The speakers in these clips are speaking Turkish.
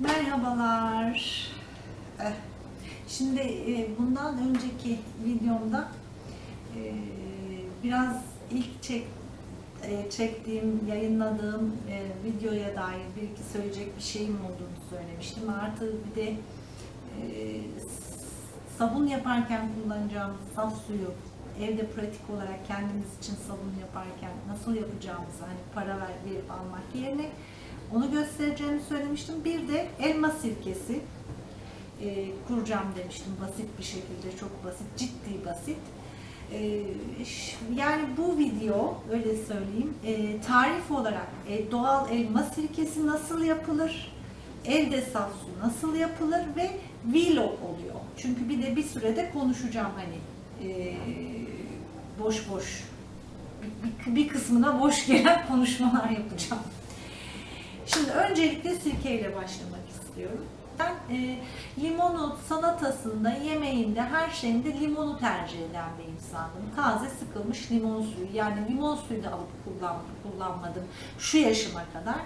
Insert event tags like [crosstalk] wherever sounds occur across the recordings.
Merhabalar. Eh, Şimdi e, bundan önceki videomda e, biraz ilk çek, e, çektiğim, yayınladığım videoya dair bir iki söyleyecek bir şeyim olduğunu söylemiştim. Artı bir de sabun yaparken kullanacağımız saf suyu evde pratik olarak kendimiz için sabun yaparken nasıl yapacağımızı hani para ver, verip almak yerine onu göstereceğimi söylemiştim. Bir de elma sirkesi e, kuracağım demiştim. Basit bir şekilde çok basit ciddi basit. E, yani bu video öyle söyleyeyim e, tarif olarak e, doğal elma sirkesi nasıl yapılır evde saf su nasıl yapılır ve vlog oluyor. Çünkü bir de bir sürede konuşacağım hani e, boş boş bir, bir kısmına boş gelen [laughs] konuşmalar yapacağım Şimdi öncelikle sirkeyle başlamak istiyorum. Ben e, limonu salatasında, yemeğinde, her şeyinde limonu tercih eden bir insandım. Taze sıkılmış limon suyu. Yani limon suyu da alıp kullan, kullanmadım şu yaşıma kadar.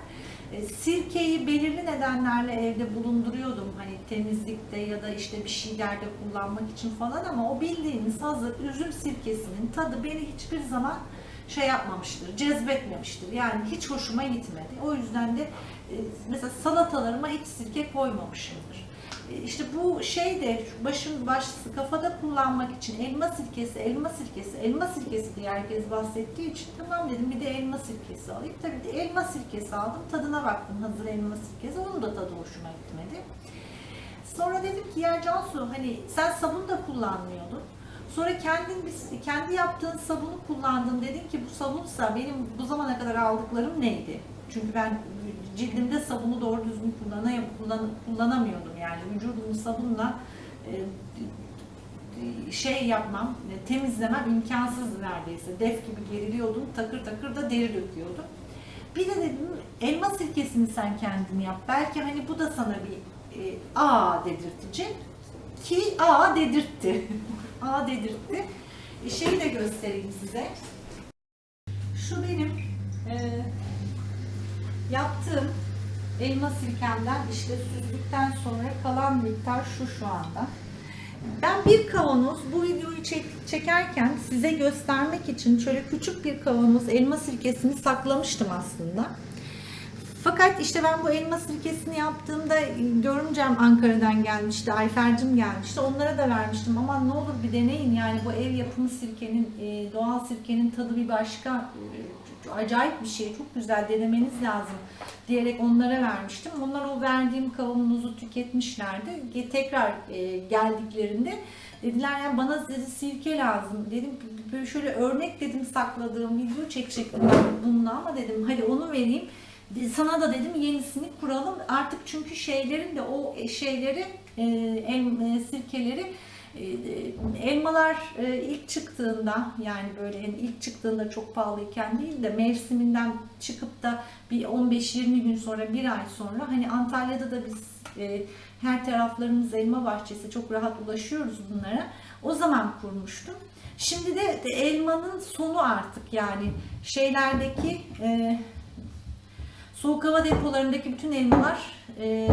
E, sirkeyi belirli nedenlerle evde bulunduruyordum. Hani temizlikte ya da işte bir şeylerde kullanmak için falan ama o bildiğiniz hazır üzüm sirkesinin tadı beni hiçbir zaman şey yapmamıştır, cezbetmemiştir. Yani hiç hoşuma gitmedi. O yüzden de e, mesela salatalarıma hiç sirke koymamışımdır. E, İşte bu şey de başın baş kafada kullanmak için elma sirkesi, elma sirkesi, elma sirkesi diye herkes bahsettiği için tamam dedim bir de elma sirkesi alayım. Tabii de elma sirkesi aldım. Tadına baktım hazır elma sirkesi. Onun da tadı hoşuma gitmedi. Sonra dedim ki ya Cansu hani sen sabun da kullanmıyordun. Sonra kendin kendi yaptığın sabunu kullandın. Dedin ki bu sabunsa benim bu zamana kadar aldıklarım neydi? Çünkü ben cildimde sabunu doğru düzgün kullanay- kullan- kullanamıyordum yani vücudumu sabunla e, şey yapmam, e, temizlemem imkansızdı neredeyse. Def gibi geriliyordum, takır takır da deri döküyordum. Bir de dedim elma sirkesini sen kendin yap. Belki hani bu da sana bir e, aa dedirtecek. Ki aa dedirtti. [laughs] aa dedirtti. E, şeyi de göstereyim size. Şu benim e, yaptığım elma sirkemden işte süzdükten sonra kalan miktar şu şu anda. Ben bir kavanoz bu videoyu çek- çekerken size göstermek için şöyle küçük bir kavanoz elma sirkesini saklamıştım aslında. Fakat işte ben bu elma sirkesini yaptığımda görümcem Ankara'dan gelmişti, Ayfer'cim gelmişti. Onlara da vermiştim ama ne olur bir deneyin yani bu ev yapımı sirkenin, e, doğal sirkenin tadı bir başka. E, Acayip bir şey, çok güzel denemeniz lazım diyerek onlara vermiştim. Onlar o verdiğim kavanozu tüketmişlerdi. Tekrar e, geldiklerinde dediler yani bana dedi sirke lazım. Dedim böyle şöyle örnek dedim sakladığım video çekecektim bununla ama dedim hadi onu vereyim. Sana da dedim yenisini kuralım. Artık çünkü şeylerin de o şeyleri e, el, e, sirkeleri e, e, elmalar e, ilk çıktığında yani böyle ilk çıktığında çok pahalıyken değil de mevsiminden çıkıp da bir 15-20 gün sonra bir ay sonra hani Antalya'da da biz e, her taraflarımız elma bahçesi çok rahat ulaşıyoruz bunlara. O zaman kurmuştum. Şimdi de, elmanın sonu artık yani şeylerdeki e, Soğuk hava depolarındaki bütün elmalar e,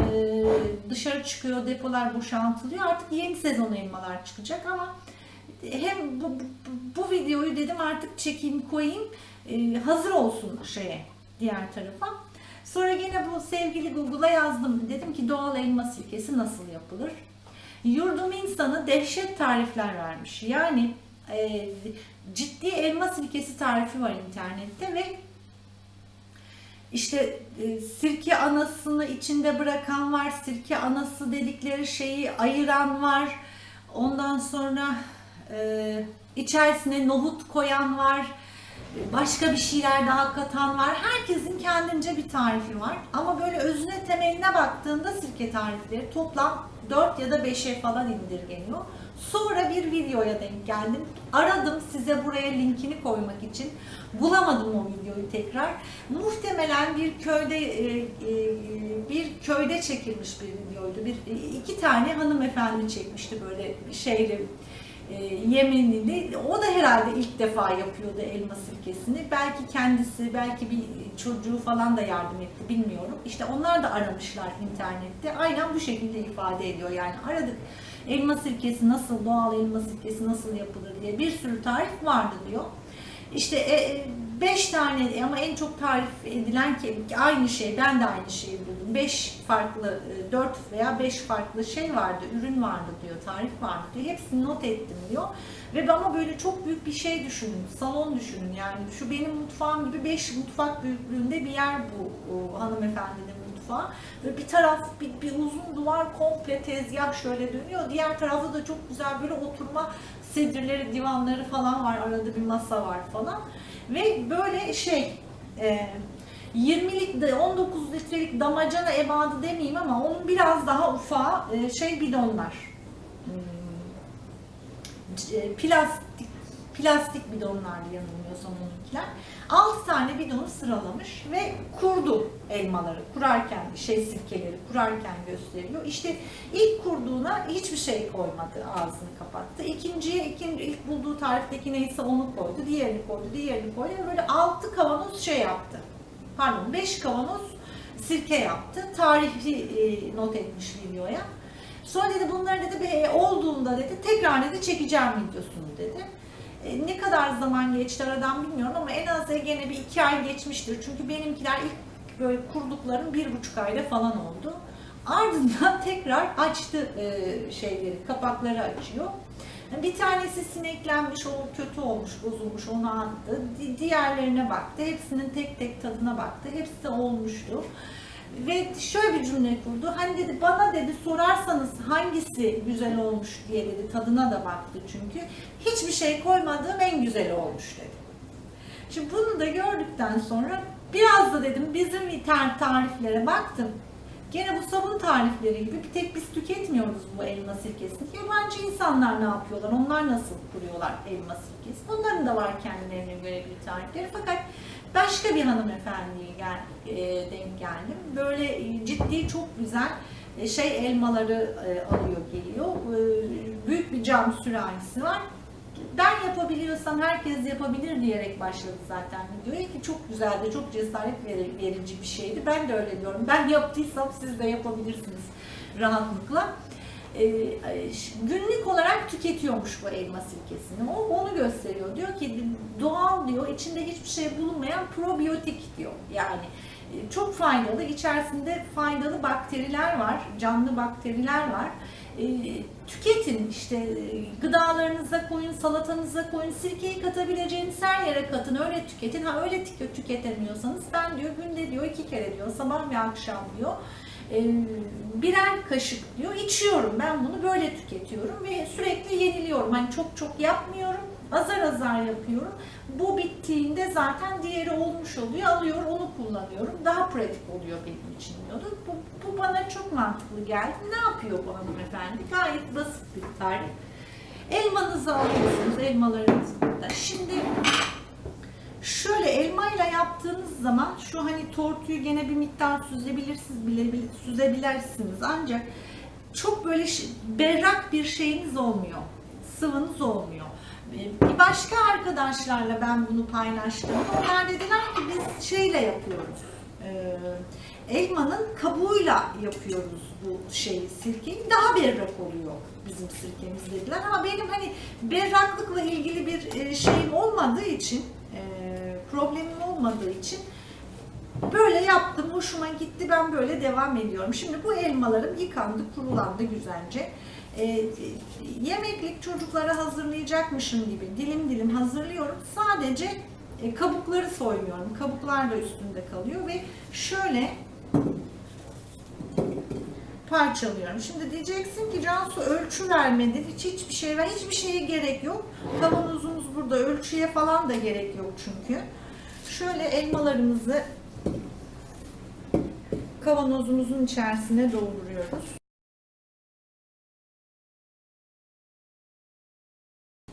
dışarı çıkıyor, depolar boşaltılıyor. Artık yeni sezon elmalar çıkacak ama hem bu, bu, videoyu dedim artık çekeyim koyayım e, hazır olsun şeye diğer tarafa. Sonra yine bu sevgili Google'a yazdım. Dedim ki doğal elma sirkesi nasıl yapılır? Yurdum insanı dehşet tarifler vermiş. Yani e, ciddi elma sirkesi tarifi var internette ve işte e, sirke anasını içinde bırakan var, sirke anası dedikleri şeyi ayıran var. Ondan sonra e, içerisine nohut koyan var. Başka bir şeyler daha katan var. Herkesin kendince bir tarifi var. Ama böyle özüne temeline baktığında sirke tarifleri toplam 4 ya da 5'e falan indirgeniyor. Sonra bir videoya denk geldim. Aradım size buraya linkini koymak için. Bulamadım o videoyu tekrar. Muhtemelen bir köyde e, e, bir köyde çekilmiş bir videoydu. Bir iki tane hanımefendi çekmişti böyle şeyle e, Yemenili. O da herhalde ilk defa yapıyordu elma sirkesini. Belki kendisi, belki bir çocuğu falan da yardım etti bilmiyorum. İşte onlar da aramışlar internette. Aynen bu şekilde ifade ediyor. Yani aradık elma sirkesi nasıl, doğal elma sirkesi nasıl yapılır diye bir sürü tarif vardı diyor. İşte e, beş tane ama en çok tarif edilen ki aynı şey, ben de aynı şeyi buldum. Beş farklı, e, dört veya beş farklı şey vardı, ürün vardı diyor, tarif vardı diyor. Hepsini not ettim diyor. Ve ama böyle çok büyük bir şey düşünün, salon düşünün yani. Şu benim mutfağım gibi beş mutfak büyüklüğünde bir yer bu hanımefendinin mutfağı. Böyle bir taraf, bir, bir uzun duvar komple tezgah şöyle dönüyor. Diğer tarafta da çok güzel böyle oturma sedirleri, divanları falan var. Arada bir masa var falan. Ve böyle şey e, 20'lik de 19 litrelik damacana ebadı demeyeyim ama onun biraz daha ufağı e, şey bidonlar. Hmm, e, plastik plastik bidonlardı yanılmıyorsam onunkiler. 6 tane bidonu sıralamış ve kurdu elmaları. Kurarken şey sirkeleri kurarken gösteriyor. İşte ilk kurduğuna hiçbir şey koymadı. Ağzını kapattı. İkinciye ikinci ilk bulduğu tarifteki neyse onu koydu. Diğerini koydu. Diğerini koydu. Böyle 6 kavanoz şey yaptı. Pardon 5 kavanoz sirke yaptı. Tarihi e, not etmiş videoya. Sonra dedi bunları dedi "be- olduğunda dedi tekrar dedi çekeceğim videosunu dedi. E, ne kadar zaman geçti aradan bilmiyorum ama en az gene bir iki ay geçmiştir. Çünkü benimkiler ilk böyle kurduklarım bir buçuk ayda falan oldu. Ardından [laughs] tekrar açtı e, şeyleri, kapakları açıyor. Bir tanesi sineklenmiş, o kötü olmuş, bozulmuş, onu attı. Di- Diğerlerine baktı, hepsinin tek tek tadına baktı. Hepsi olmuştu. Ve şöyle bir cümle kurdu. Hani dedi bana dedi sorarsanız hangisi güzel olmuş diye dedi. Tadına da baktı çünkü. Hiçbir şey koymadığım en güzeli olmuş dedi. Şimdi bunu da gördükten sonra biraz da dedim bizim internet tariflere baktım. Gene bu sabun tarifleri gibi bir tek biz tüketmiyoruz bu elma sirkesini. Yabancı insanlar ne yapıyorlar? Onlar nasıl kuruyorlar elma sirkesi? Onların da var kendilerine göre bir tarifleri. Fakat başka bir hanımefendiye gel, e, denk geldim. Böyle e, ciddi çok güzel e, şey elmaları e, alıyor geliyor. E, büyük bir cam sürahisi var. Ben yapabiliyorsam herkes yapabilir diyerek başladı zaten videoya ki çok güzeldi, çok cesaret veri- verici bir şeydi. Ben de öyle diyorum. Ben yaptıysam siz de yapabilirsiniz rahatlıkla. Ee, günlük olarak tüketiyormuş bu elma sirkesini. O onu gösteriyor. Diyor ki doğal diyor, içinde hiçbir şey bulunmayan probiyotik diyor. Yani e, çok faydalı, içerisinde faydalı bakteriler var, canlı bakteriler var. Tüketin işte e, gıdalarınıza koyun, salatanıza koyun, sirkeyi katabileceğiniz her yere katın, öyle tüketin. Ha öyle tük- tüketemiyorsanız ben diyor günde diyor iki kere diyor sabah ve akşam diyor e, birer kaşık diyor içiyorum. Ben bunu böyle tüketiyorum ve sürekli yeniliyorum. Hani çok çok yapmıyorum. Azar azar yapıyorum. Bu bittiğinde zaten diğeri olmuş oluyor. Alıyor onu kullanıyorum. Daha pratik oluyor benim için diyordu. Bu, bu bana çok mantıklı geldi. Ne yapıyor bu hanımefendi? Gayet basit bir tarif. Elmanızı alıyorsunuz. Elmalarınız burada. Şimdi Şöyle elmayla yaptığınız zaman şu hani tortuyu gene bir miktar süzebilirsiniz, bile, süzebilirsiniz ancak çok böyle berrak bir şeyiniz olmuyor. Sıvınız olmuyor. Ee, Bir başka arkadaşlarla ben bunu paylaştım. Onlar dediler ki biz şeyle yapıyoruz. Ee, elmanın kabuğuyla yapıyoruz bu şeyi sirkeyi. Daha berrak oluyor bizim sirkemiz dediler. Ama benim hani berraklıkla ilgili bir e, şeyim olmadığı için e, problemim olmadığı için böyle yaptım. Hoşuma gitti. Ben böyle devam ediyorum. Şimdi bu elmalarım yıkandı, kurulandı güzelce. E, yemeklik çocuklara hazırlayacakmışım gibi dilim dilim hazırlıyorum. Sadece kabukları soymuyorum. Kabuklar da üstünde kalıyor ve şöyle parçalıyorum. Şimdi diyeceksin ki Cansu ölçü vermedin. Hiç hiçbir şey ver. Hiçbir şeye gerek yok. Kavanozumuz burada. Ölçüye falan da gerek yok çünkü. Şöyle elmalarımızı kavanozumuzun içerisine dolduruyoruz.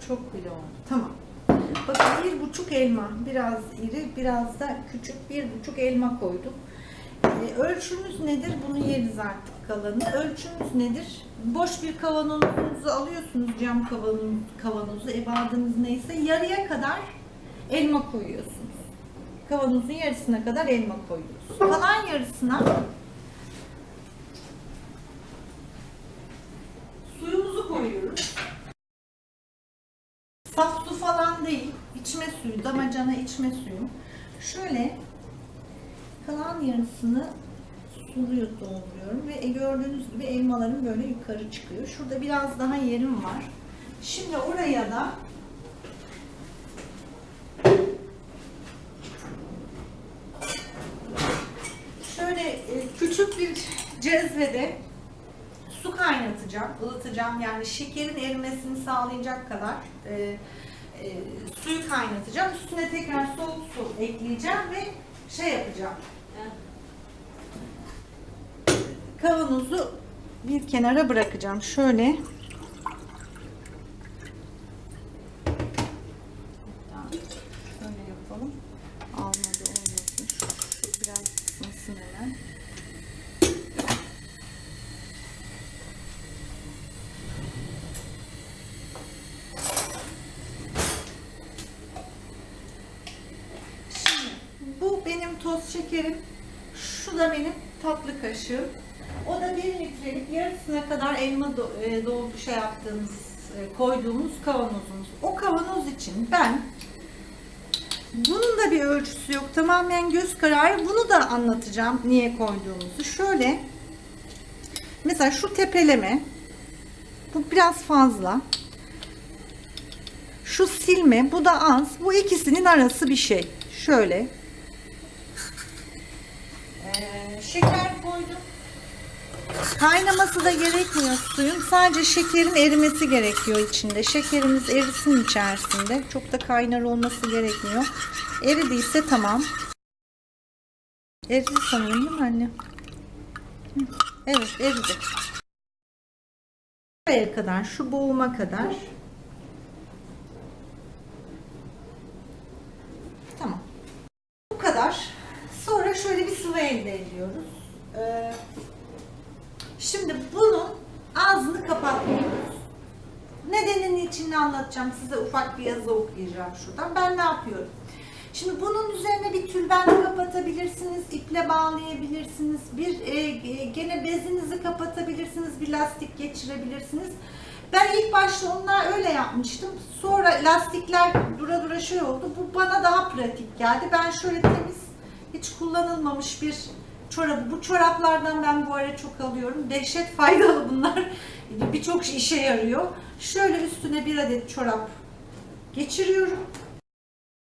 Çok bile oldu. Tamam. Bakın bir buçuk elma, biraz iri, biraz da küçük bir buçuk elma koyduk. E, ölçümüz nedir? Bunu yeriz artık kalanı. Ölçümüz nedir? Boş bir kavanozunuzu alıyorsunuz cam kavanoz, kavanozu ebadınız neyse yarıya kadar elma koyuyorsunuz. Kavanozun yarısına kadar elma koyuyorsunuz. Kalan yarısına suyumuzu koyuyoruz. Saf su falan değil, içme suyu, damacana içme suyu. Şöyle kalan yarısını suluyor dolduruyorum ve gördüğünüz gibi elmalarım böyle yukarı çıkıyor. Şurada biraz daha yerim var. Şimdi oraya da şöyle e, küçük bir cezvede su kaynatacağım, ılıtacağım. Yani şekerin erimesini sağlayacak kadar e, e, suyu kaynatacağım. Üstüne tekrar soğuk su ekleyeceğim ve şey yapacağım. Kavanozu bir kenara bırakacağım. Şöyle şöyle yapalım. Almadı olmasın. Şu, şu biraz ısınsın hemen. Şimdi bu benim toz şekerim. Şu da benim tatlı kaşığım. O da 1 litrelik yarısına kadar elma do- e, doldu şey yaptığımız, e, koyduğumuz kavanozumuz. O kavanoz için ben bunun da bir ölçüsü yok. Tamamen göz kararı. Bunu da anlatacağım niye koyduğumuzu. Şöyle mesela şu tepeleme bu biraz fazla. Şu silme bu da az. Bu ikisinin arası bir şey. Şöyle. Ee, şeker koydum. Kaynaması da gerekmiyor suyun. Sadece şekerin erimesi gerekiyor içinde. Şekerimiz erisin içerisinde. Çok da kaynar olması gerekmiyor. Eridiyse tamam. Eridi sanırım değil mi anne? Evet eridi. Buraya kadar, şu boğuma kadar. Tamam. Bu kadar. Sonra şöyle bir sıvı elde ediyoruz. Ee, şimdi bunun ağzını kapatmıyoruz. Nedenini içini anlatacağım. Size ufak bir yazı okuyacağım şuradan. Ben ne yapıyorum? Şimdi bunun üzerine bir tülbent kapatabilirsiniz, iple bağlayabilirsiniz, bir e, e, gene bezinizi kapatabilirsiniz, bir lastik geçirebilirsiniz. Ben ilk başta onlar öyle yapmıştım. Sonra lastikler dura dura şey oldu. Bu bana daha pratik geldi. Ben şöyle temiz, hiç kullanılmamış bir çorabı. Bu çoraplardan ben bu ara çok alıyorum. Dehşet faydalı bunlar. Birçok işe yarıyor. Şöyle üstüne bir adet çorap geçiriyorum.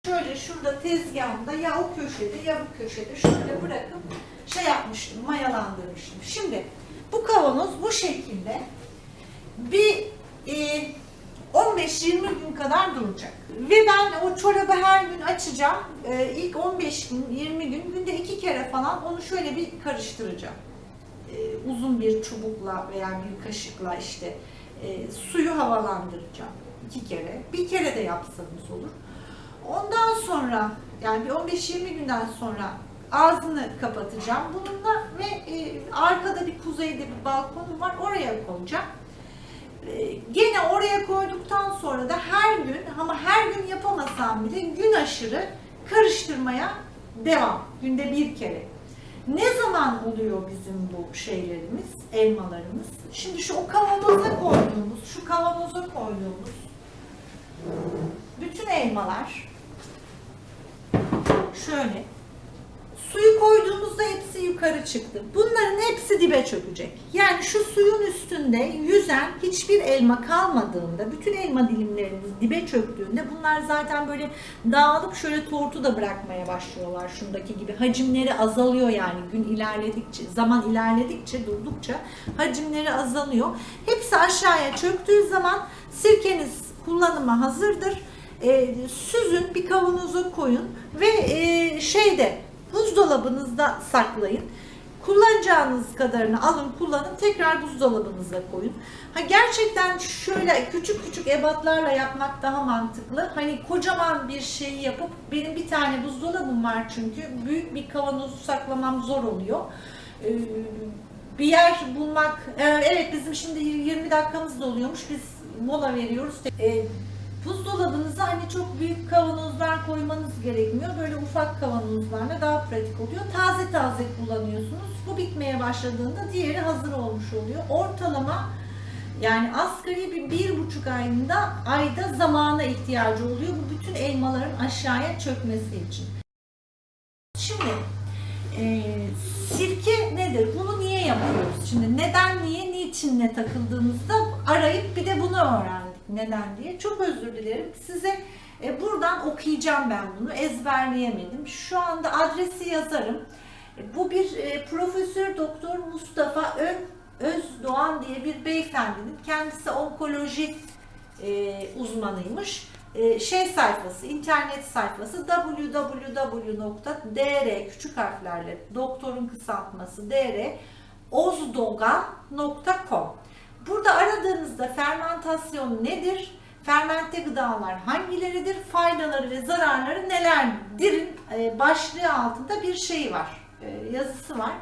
Şöyle şurada tezgahımda ya o köşede ya bu köşede şöyle bırakıp şey yapmıştım, mayalandırmıştım. Şimdi bu kavanoz bu şekilde bir e, 15-20 gün kadar duracak. Ve ben o çorabı her gün açacağım. E, ilk 15 gün, 20 gün, günde iki kere falan onu şöyle bir karıştıracağım. E, uzun bir çubukla veya bir kaşıkla işte e, suyu havalandıracağım iki kere. Bir kere de yapsanız olur. Ondan sonra yani bir 15-20 günden sonra ağzını kapatacağım bununla ve e, arkada bir kuzeyde bir balkonum var oraya koyacağım. E, gene oraya koyduktan sonra da her gün ama her gün yapamasam bile gün aşırı karıştırmaya devam. Günde bir kere. Ne zaman oluyor bizim bu şeylerimiz, elmalarımız? Şimdi şu o kavanoza koyduğumuz, şu kavanoza koyduğumuz bütün elmalar şöyle suyu koyduğumuzda hepsi yukarı çıktı. Bunların hepsi dibe çökecek. Yani şu suyun üstünde yüzen hiçbir elma kalmadığında, bütün elma dilimlerimiz dibe çöktüğünde bunlar zaten böyle dağılıp şöyle tortu da bırakmaya başlıyorlar şundaki gibi. Hacimleri azalıyor yani gün ilerledikçe, zaman ilerledikçe, durdukça hacimleri azalıyor. Hepsi aşağıya çöktüğü zaman sirkeniz kullanıma hazırdır. E, süzün bir kavanoza koyun ve e, şeyde buzdolabınızda saklayın. Kullanacağınız kadarını alın, kullanın, tekrar buzdolabınıza koyun. Ha gerçekten şöyle küçük küçük ebatlarla yapmak daha mantıklı. Hani kocaman bir şeyi yapıp benim bir tane buzdolabım var çünkü büyük bir kavanozu saklamam zor oluyor. Ee, bir yer bulmak, e, evet bizim şimdi 20 dakikamız doluyormuş, biz mola veriyoruz. Ee, buzdolabınıza hani çok büyük kavanozlar koymanız gerekmiyor. Böyle ufak kavanozlarla daha pratik oluyor. Taze taze kullanıyorsunuz. Bu bitmeye başladığında diğeri hazır olmuş oluyor. Ortalama yani asgari bir, bir buçuk ayında ayda zamana ihtiyacı oluyor bu bütün elmaların aşağıya çökmesi için. Şimdi e, sirke nedir? Bunu niye yapıyoruz? Şimdi neden, niye, niçinle takıldığımızda arayıp bir de bunu öğrendik. Neden diye. Çok özür dilerim. Size e, buradan okuyacağım ben bunu. Ezberleyemedim. Şu anda adresi yazarım. E, bu bir e, Profesör Doktor Mustafa Ön Özdoğan diye bir beyefendinin kendisi onkoloji e, uzmanıymış. E, şey sayfası, internet sayfası www.dr küçük harflerle doktorun kısaltması dr ozdogan.com Burada aradığınızda fermentasyon nedir? Fermente gıdalar hangileridir? Faydaları ve zararları nelerdir? E, başlığı altında bir şey var. E, yazısı var.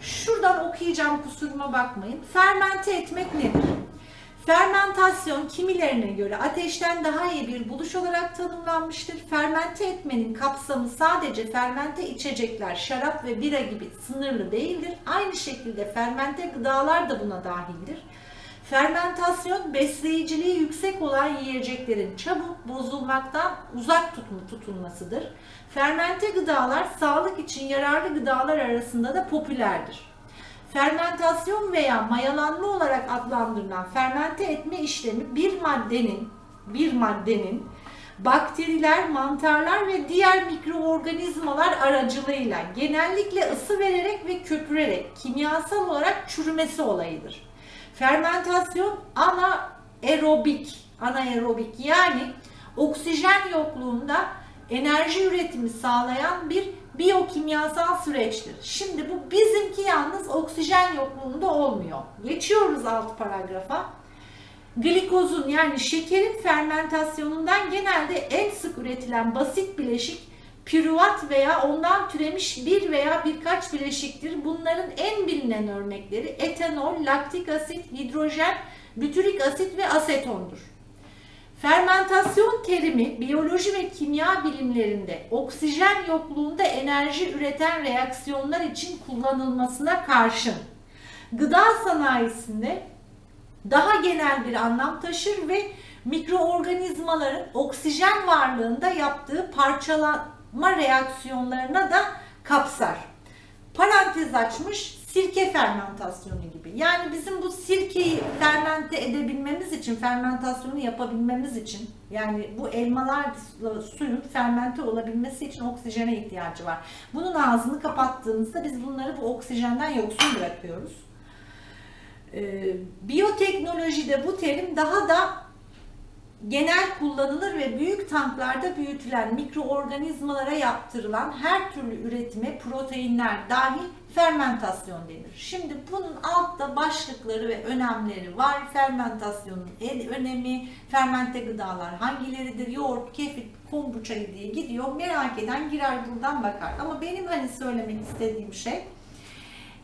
Şuradan okuyacağım kusuruma bakmayın. Fermente etmek nedir? Fermentasyon kimilerine göre ateşten daha iyi bir buluş olarak tanımlanmıştır. Fermente etmenin kapsamı sadece fermente içecekler, şarap ve bira gibi sınırlı değildir. Aynı şekilde fermente gıdalar da buna dahildir. Fermentasyon besleyiciliği yüksek olan yiyeceklerin çabuk bozulmaktan uzak tutulmasıdır. Fermente gıdalar sağlık için yararlı gıdalar arasında da popülerdir. Fermentasyon veya mayalanma olarak adlandırılan fermente etme işlemi bir maddenin bir maddenin bakteriler, mantarlar ve diğer mikroorganizmalar aracılığıyla genellikle ısı vererek ve köpürerek kimyasal olarak çürümesi olayıdır. Fermentasyon anaerobik, anaerobik yani oksijen yokluğunda enerji üretimi sağlayan bir biyokimyasal süreçtir. Şimdi bu bizimki yalnız oksijen yokluğunda olmuyor. Geçiyoruz alt paragrafa. Glikozun yani şekerin fermentasyonundan genelde en sık üretilen basit bileşik pürüvat veya ondan türemiş bir veya birkaç bileşiktir. Bunların en bilinen örnekleri etanol, laktik asit, hidrojen, bütürik asit ve asetondur. Fermentasyon terimi biyoloji ve kimya bilimlerinde oksijen yokluğunda enerji üreten reaksiyonlar için kullanılmasına karşın gıda sanayisinde daha genel bir anlam taşır ve mikroorganizmaların oksijen varlığında yaptığı parçalanma reaksiyonlarına da kapsar. Parantez açmış sirke fermentasyonu gibi. Yani bizim bu sirkeyi fermente edebilmemiz için, fermentasyonu yapabilmemiz için yani bu elmalar suyun fermente olabilmesi için oksijene ihtiyacı var. Bunun ağzını kapattığımızda biz bunları bu oksijenden yoksun bırakıyoruz. Ee, biyoteknolojide bu terim daha da genel kullanılır ve büyük tanklarda büyütülen mikroorganizmalara yaptırılan her türlü üretime proteinler dahil fermentasyon denir. Şimdi bunun altta başlıkları ve önemleri var. Fermentasyonun en önemi, fermente gıdalar hangileridir, yoğurt, kefir, kombuça diye gidiyor. Merak eden girer buradan bakar. Ama benim hani söylemek istediğim şey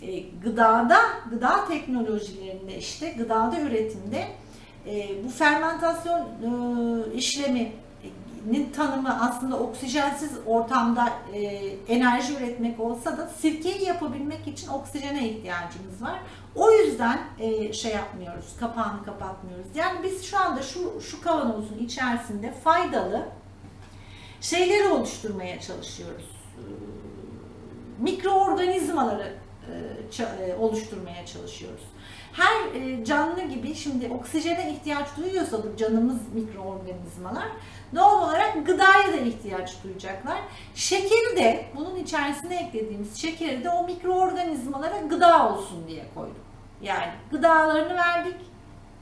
e, gıdada, gıda teknolojilerinde işte gıdada üretimde e, bu fermentasyon e, işleminin tanımı aslında oksijensiz ortamda e, enerji üretmek olsa da sirkeyi yapabilmek için oksijene ihtiyacımız var. O yüzden e, şey yapmıyoruz, kapağını kapatmıyoruz. Yani biz şu anda şu, şu kavanozun içerisinde faydalı şeyleri oluşturmaya çalışıyoruz. E, mikroorganizmaları e, e, oluşturmaya çalışıyoruz. Her e, canlı gibi şimdi oksijene ihtiyaç duyuyorsa bu canımız mikroorganizmalar doğal olarak gıdaya da ihtiyaç duyacaklar. Şekeri de bunun içerisine eklediğimiz şekeri de o mikroorganizmalara gıda olsun diye koyduk. Yani gıdalarını verdik,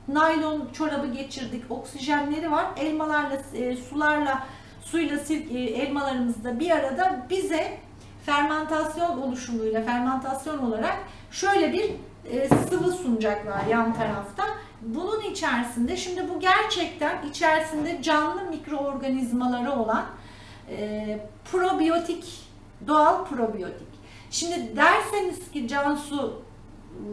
naylon çorabı geçirdik, oksijenleri var. Elmalarla, sularla, suyla, elmalarımız da bir arada bize fermentasyon oluşumuyla fermentasyon olarak şöyle bir e, sıvı sunacaklar yan tarafta. Bunun içerisinde şimdi bu gerçekten içerisinde canlı mikroorganizmaları olan e, probiyotik, doğal probiyotik. Şimdi derseniz ki Cansu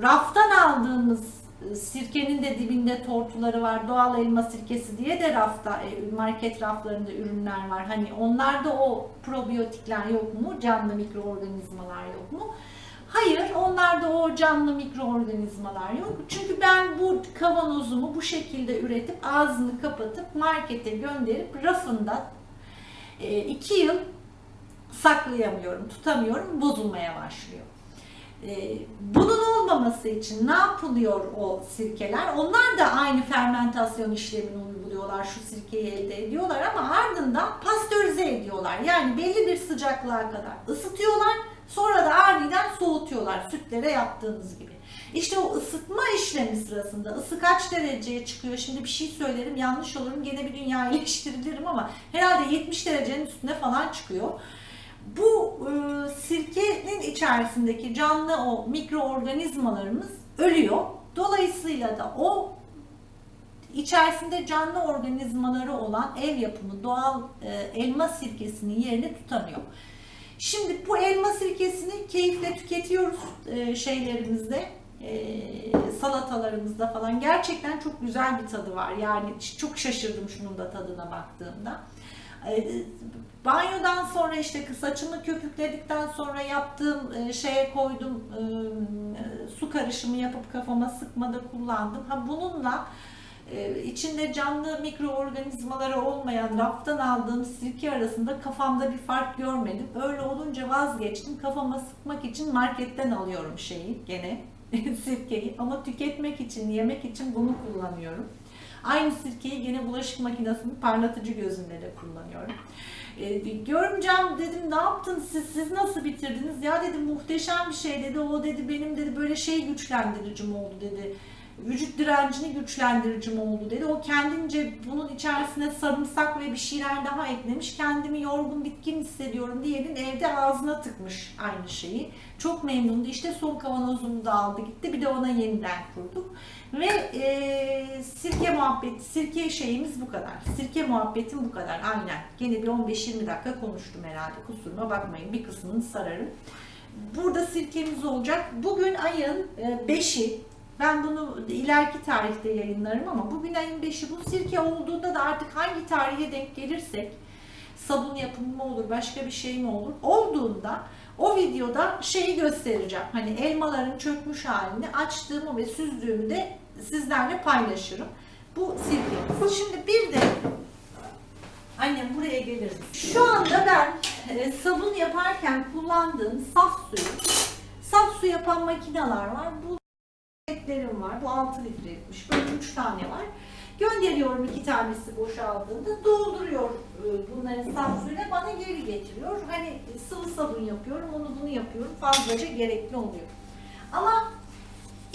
raftan aldığımız e, sirkenin de dibinde tortuları var. Doğal elma sirkesi diye de rafta e, market raflarında ürünler var. Hani onlarda o probiyotikler yok mu? Canlı mikroorganizmalar yok mu? Hayır, onlarda o canlı mikroorganizmalar yok. Çünkü ben bu kavanozumu bu şekilde üretip ağzını kapatıp markete gönderip rafında e, iki yıl saklayamıyorum, tutamıyorum, bozulmaya başlıyor. E, Bunun olmaması için ne yapılıyor o sirkeler? Onlar da aynı fermentasyon işlemini uyguluyorlar. Şu sirkeyi elde ediyorlar ama ardından pastörize ediyorlar. Yani belli bir sıcaklığa kadar ısıtıyorlar. Sonra da aniden soğutuyorlar sütlere yaptığınız gibi. İşte o ısıtma işlemi sırasında ısı kaç dereceye çıkıyor? Şimdi bir şey söylerim yanlış olurum gene bir dünya [laughs] eleştirilirim ama herhalde 70 derecenin üstüne falan çıkıyor. Bu e, sirkenin içerisindeki canlı o mikroorganizmalarımız ölüyor. Dolayısıyla da o içerisinde canlı organizmaları olan ev yapımı doğal e, elma sirkesinin yerini tutamıyor. Şimdi bu elma sirkesini keyifle tüketiyoruz e, şeylerimizde, e, salatalarımızda falan. Gerçekten çok güzel bir tadı var. Yani çok şaşırdım şunun da tadına baktığımda. E, banyodan sonra işte saçımı köpükledikten sonra yaptığım e, şeye koydum e, su karışımı yapıp kafama sıkmada kullandım. Ha bununla e, içinde canlı mikroorganizmaları olmayan raftan aldığım sirke arasında kafamda bir fark görmedim. Öyle olunca vazgeçtim. Kafama sıkmak için marketten alıyorum şeyi gene [laughs] sirkeyi ama tüketmek için, yemek için bunu kullanıyorum. Aynı sirkeyi gene bulaşık makinesinin parlatıcı gözünde de kullanıyorum. E, görümcem dedim ne yaptınız siz, siz nasıl bitirdiniz? Ya dedim muhteşem bir şey dedi. O dedi benim dedi böyle şey güçlendiricim oldu dedi vücut direncini güçlendiricim oldu dedi. O kendince bunun içerisine sarımsak ve bir şeyler daha eklemiş. Kendimi yorgun bitkin hissediyorum diyenin evde ağzına tıkmış aynı şeyi. Çok memnundu. İşte son kavanozunu da aldı gitti. Bir de ona yeniden kurduk. Ve e, sirke muhabbeti, sirke şeyimiz bu kadar. Sirke muhabbetim bu kadar. Aynen. Gene bir 15-20 dakika konuştum herhalde. Kusuruma bakmayın. Bir kısmını sararım. Burada sirkemiz olacak. Bugün ayın 5'i. Ben bunu ileriki tarihte yayınlarım ama bugün ayın 5'i bu sirke olduğunda da artık hangi tarihe denk gelirsek sabun yapımı mı olur başka bir şey mi olur olduğunda o videoda şeyi göstereceğim. Hani elmaların çökmüş halini açtığımı ve süzdüğümü de sizlerle paylaşırım. Bu sirke. Şimdi bir de annem buraya geliriz. Şu anda ben e, sabun yaparken kullandığım saf suyu saf su yapan makineler var. Bu paketlerim var. Bu 6 litrelikmiş. Böyle 3 tane var. Gönderiyorum iki tanesi boşaldığında dolduruyor e, bunların saf suyla bana geri getiriyor. Hani sıvı sabun yapıyorum, onu bunu yapıyorum. Fazlaca gerekli oluyor. Ama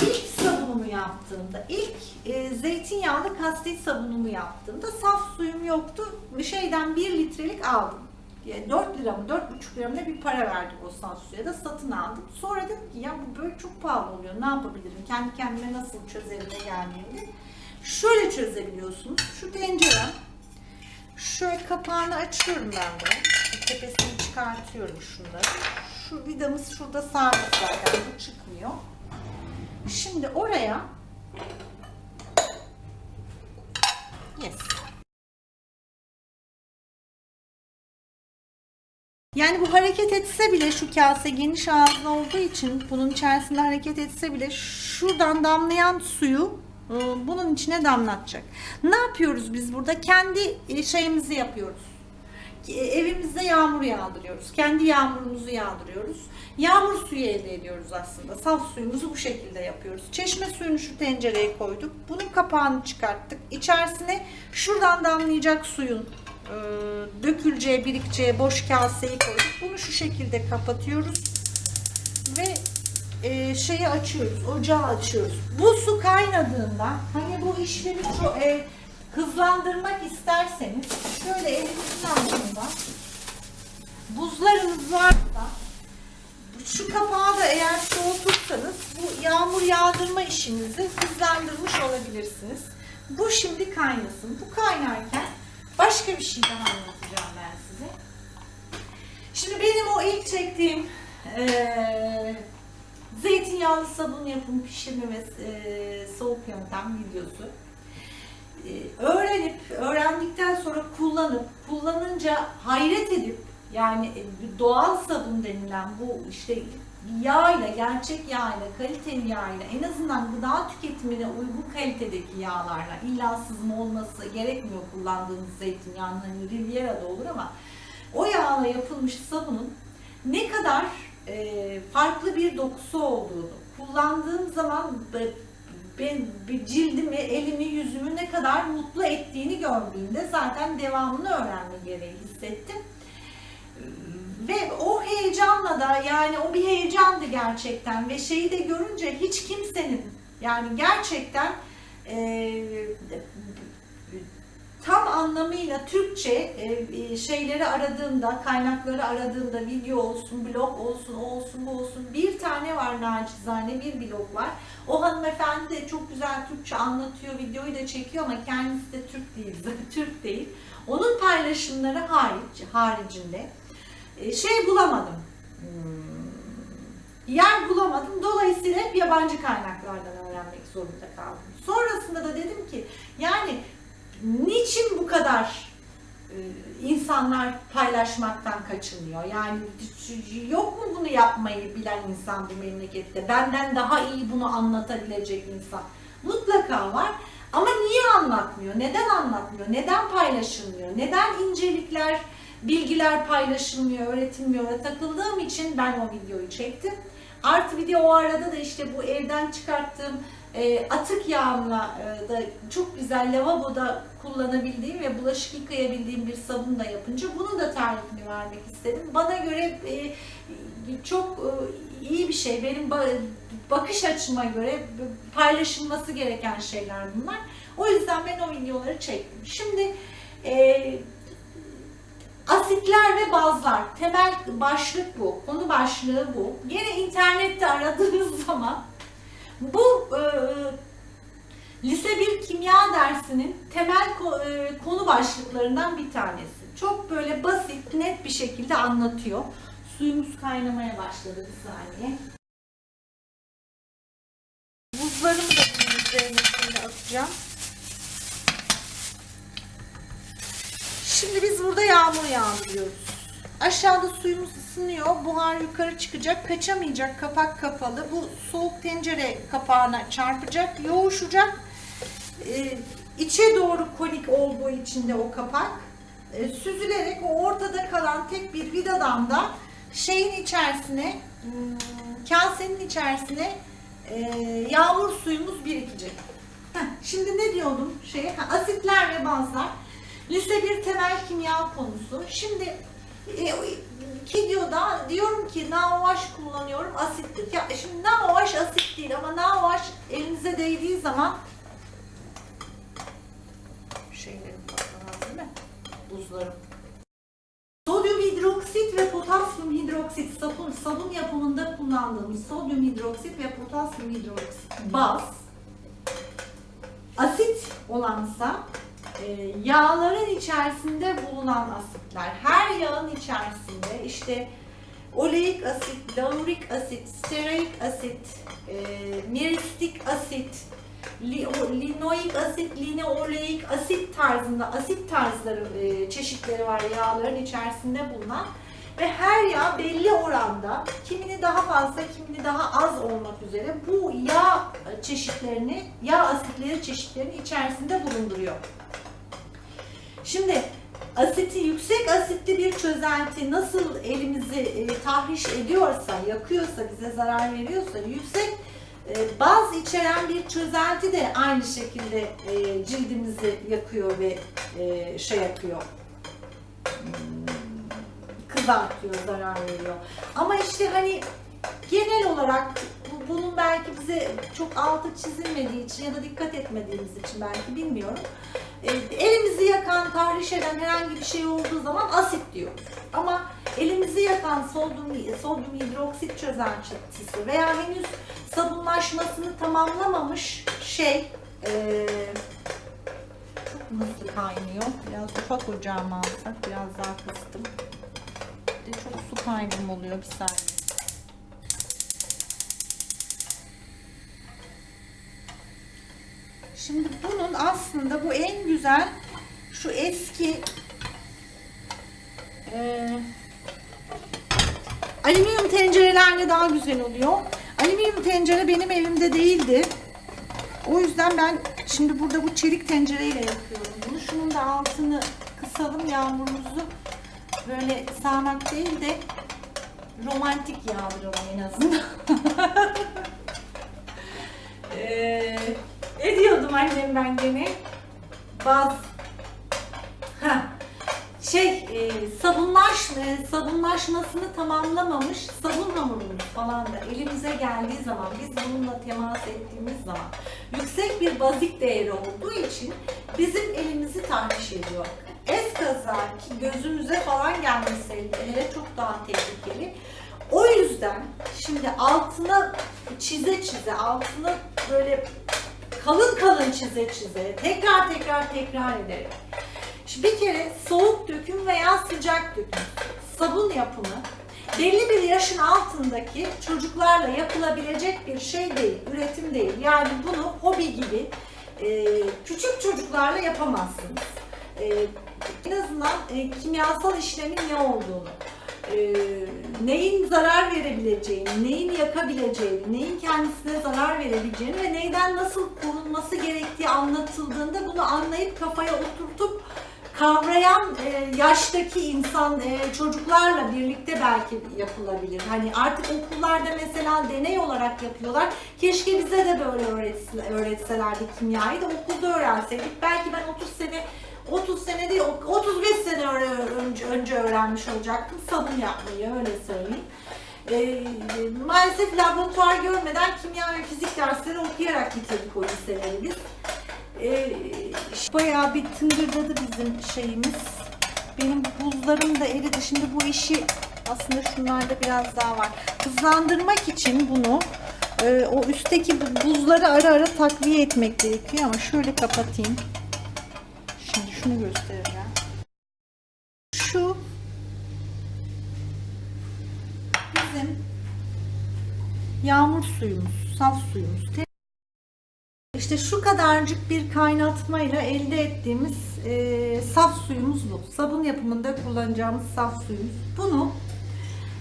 ilk sabunumu yaptığımda, ilk e, zeytinyağlı kastet sabunumu yaptığımda saf suyum yoktu. Şeyden 1 litrelik aldım. 4 lira mı 4,5 lira mı ne bir para verdik o saf suya da satın aldım. Sonra dedim ki ya bu böyle çok pahalı oluyor ne yapabilirim kendi kendime nasıl çözerim de Şöyle çözebiliyorsunuz. Şu tencerem şöyle kapağını açıyorum ben bunu. Tepesini çıkartıyorum şunları. Şu vidamız şurada sabit zaten bu çıkmıyor. Şimdi oraya Yes. Yani bu hareket etse bile şu kase geniş ağızlı olduğu için bunun içerisinde hareket etse bile şuradan damlayan suyu e, bunun içine damlatacak. Ne yapıyoruz biz burada? Kendi e, şeyimizi yapıyoruz. E, evimizde yağmur yağdırıyoruz. Kendi yağmurumuzu yağdırıyoruz. Yağmur suyu elde ediyoruz aslında. Saf suyumuzu bu şekilde yapıyoruz. Çeşme suyunu şu tencereye koyduk. Bunun kapağını çıkarttık. İçerisine şuradan damlayacak suyun e, döküleceği, birikeceği boş kaseyi koyduk. Bunu şu şekilde kapatıyoruz. Ve e, şeyi açıyoruz, ocağı açıyoruz. Bu su kaynadığında hani bu işlemi şu, e, hızlandırmak isterseniz şöyle elinizin altında buzlarınız varsa şu kapağı da eğer soğutursanız bu yağmur yağdırma işinizi hızlandırmış olabilirsiniz. Bu şimdi kaynasın. Bu kaynarken başka bir şey daha anlatacağım ben size. Şimdi benim o ilk çektiğim eee zeytinyağlı sabun yapım pişirme ve eee, soğuk yöntem videosu. Eee, öğrenip, öğrendikten sonra kullanıp, kullanınca hayret edip yani e, doğal sabun denilen bu işte yağla, gerçek yağla, kaliteli yağla en azından gıda tüketimine uygun kalitedeki yağlarla illa sızma olması gerekmiyor kullandığınız zeytinyağının hani Riviera'da olur ama o yağla yapılmış sabunun ne kadar e, farklı bir dokusu olduğunu kullandığım zaman be- ben cildimi, elimi, yüzümü ne kadar mutlu ettiğini gördüğümde zaten devamını öğrenme gereği hissettim. Ve o heyecanla da yani o bir heyecandı gerçekten ve şeyi de görünce hiç kimsenin yani gerçekten eee, tam anlamıyla Türkçe e, e, şeyleri aradığımda, kaynakları aradığımda video olsun, blog olsun, olsun, bu olsun bir tane var nacizane bir blog var. O hanımefendi de çok güzel Türkçe anlatıyor, videoyu da çekiyor ama kendisi de Türk değil, [laughs] Türk değil. Onun paylaşımları hariç, haricinde e, şey bulamadım. Hmm, Yer bulamadım. Dolayısıyla hep yabancı kaynaklardan öğrenmek zorunda kaldım. Sonrasında da dedim ki yani niçin bu kadar e, insanlar paylaşmaktan kaçınıyor? Yani yok mu bunu yapmayı bilen insan bu memlekette? Benden daha iyi bunu anlatabilecek insan. Mutlaka var. Ama niye anlatmıyor? Neden anlatmıyor? Neden paylaşılmıyor? Neden incelikler, bilgiler paylaşılmıyor, öğretilmiyor? Takıldığım için ben o videoyu çektim. Artı bir de o arada da işte bu evden çıkarttığım e, atık yağımla e, da çok güzel lavaboda kullanabildiğim ve bulaşık yıkayabildiğim bir sabun da yapınca bunun da tarifini vermek istedim. Bana göre e, çok e, iyi bir şey. Benim ba- bakış açıma göre paylaşılması gereken şeyler bunlar. O yüzden ben o videoları çektim. Şimdi e, Asitler ve bazlar. Temel başlık bu. Konu başlığı bu. Yine internette aradığınız [laughs] zaman bu e, lise 1 kimya dersinin temel e, konu başlıklarından bir tanesi. Çok böyle basit, net bir şekilde anlatıyor. Suyumuz kaynamaya başladı bir saniye. Buzlarımı da üzerine şimdi atacağım. Şimdi biz burada yağmur yağdırıyoruz. Aşağıda suyumuz ısınıyor. Buhar yukarı çıkacak. Kaçamayacak. Kapak kapalı. Bu soğuk tencere kapağına çarpacak. Yoğuşacak. Ee, içe doğru konik olduğu için de o kapak e, süzülerek o ortada kalan tek bir vidadan da şeyin içerisine hmm, kasenin içerisine e, yağmur suyumuz birikecek. Heh, şimdi ne diyordum? Şey, asitler ve bazlar. Lise bir temel kimya konusu. Şimdi e, videoda diyorum ki NaOH kullanıyorum asittir. Ya şimdi NaOH asit değil ama NaOH elinize değdiği zaman şeylerim patlamaz değil mi? Buzlarım. Sodyum hidroksit ve potasyum hidroksit sabun, sabun yapımında kullandığımız sodyum hidroksit ve potasyum hidroksit baz asit olansa yağların içerisinde bulunan asitler, her yağın içerisinde işte oleik asit, laurik asit, stearik asit, e, miristik asit, li, linoik asit, linoleik asit tarzında asit tarzları e, çeşitleri var yağların içerisinde bulunan ve her yağ belli oranda kimini daha fazla kimini daha az olmak üzere bu yağ çeşitlerini yağ asitleri çeşitlerini içerisinde bulunduruyor. Şimdi asiti yüksek asitli bir çözelti nasıl elimizi e, tahriş ediyorsa, yakıyorsa, bize zarar veriyorsa yüksek e, baz içeren bir çözelti de aynı şekilde e, cildimizi yakıyor ve e, şey yapıyor. Hmm, kızartıyor, zarar veriyor. Ama işte hani genel olarak bunun belki bize çok altı çizilmediği için ya da dikkat etmediğimiz için belki bilmiyorum. E, elimizi yakan, tahriş eden herhangi bir şey olduğu zaman asit diyoruz. Ama elimizi yakan sodyum, sodyum hidroksit çözeltisi veya henüz sabunlaşmasını tamamlamamış şey e, çok hızlı kaynıyor. Biraz ufak ocağıma alsak biraz daha kıstım. Bir de çok su kaybım oluyor bir saniye. Şimdi bunun aslında bu en güzel şu eski e, alüminyum tencerelerle daha güzel oluyor. Alüminyum tencere benim evimde değildi. O yüzden ben şimdi burada bu çelik tencereyle yapıyorum bunu. Şunun da altını kısalım yağmurumuzu böyle sağanak değil de romantik yağdıralım en azından. [laughs] Ee, ne diyordum annem ben gene? Baz. Ha. Şey, e, sabunlaş, e, sabunlaşmasını tamamlamamış sabun hamurumuz falan da elimize geldiği zaman, biz bununla temas ettiğimiz zaman yüksek bir bazik değeri olduğu için bizim elimizi tahriş ediyor. Eskaza ki gözümüze falan gelmeseydi hele çok daha tehlikeli. O yüzden şimdi altına çize çize, altına böyle kalın kalın çize çize, tekrar tekrar tekrar ederek. Şimdi bir kere soğuk döküm veya sıcak döküm sabun yapımı belli bir yaşın altındaki çocuklarla yapılabilecek bir şey değil, üretim değil. Yani bunu hobi gibi e, küçük çocuklarla yapamazsınız. E, en azından e, kimyasal işlemin ne olduğunu, e, neyin zarar verebileceğini, neyin yakabileceğini, neyin kendisine zarar verebileceğini ve neyden nasıl korunması gerektiği anlatıldığında bunu anlayıp kafaya oturtup kavrayan e, yaştaki insan e, çocuklarla birlikte belki yapılabilir. Hani artık okullarda mesela deney olarak yapıyorlar. Keşke bize de böyle öğretse- öğretselerdi kimyayı da okulda öğrenseydik. Belki ben 30 sene 30 sene değil 35 sene önce, önce öğrenmiş olacaktım sabun yapmayı öyle söyleyeyim. E, maalesef laboratuvar görmeden kimya ve fizik dersleri okuyarak bitirdik o liseleri biz. E, bayağı bir tıngırdadı bizim şeyimiz. Benim buzlarım da eridi. Şimdi bu işi aslında şunlarda biraz daha var. Hızlandırmak için bunu e, o üstteki bu buzları ara ara takviye etmek gerekiyor ama şöyle kapatayım. Şimdi şunu göstereceğim. Şu bizim yağmur suyumuz, saf suyumuz. Te- İşte şu kadarcık bir kaynatmayla elde ettiğimiz e, saf suyumuz bu. Sabun yapımında kullanacağımız saf suyumuz. Bunu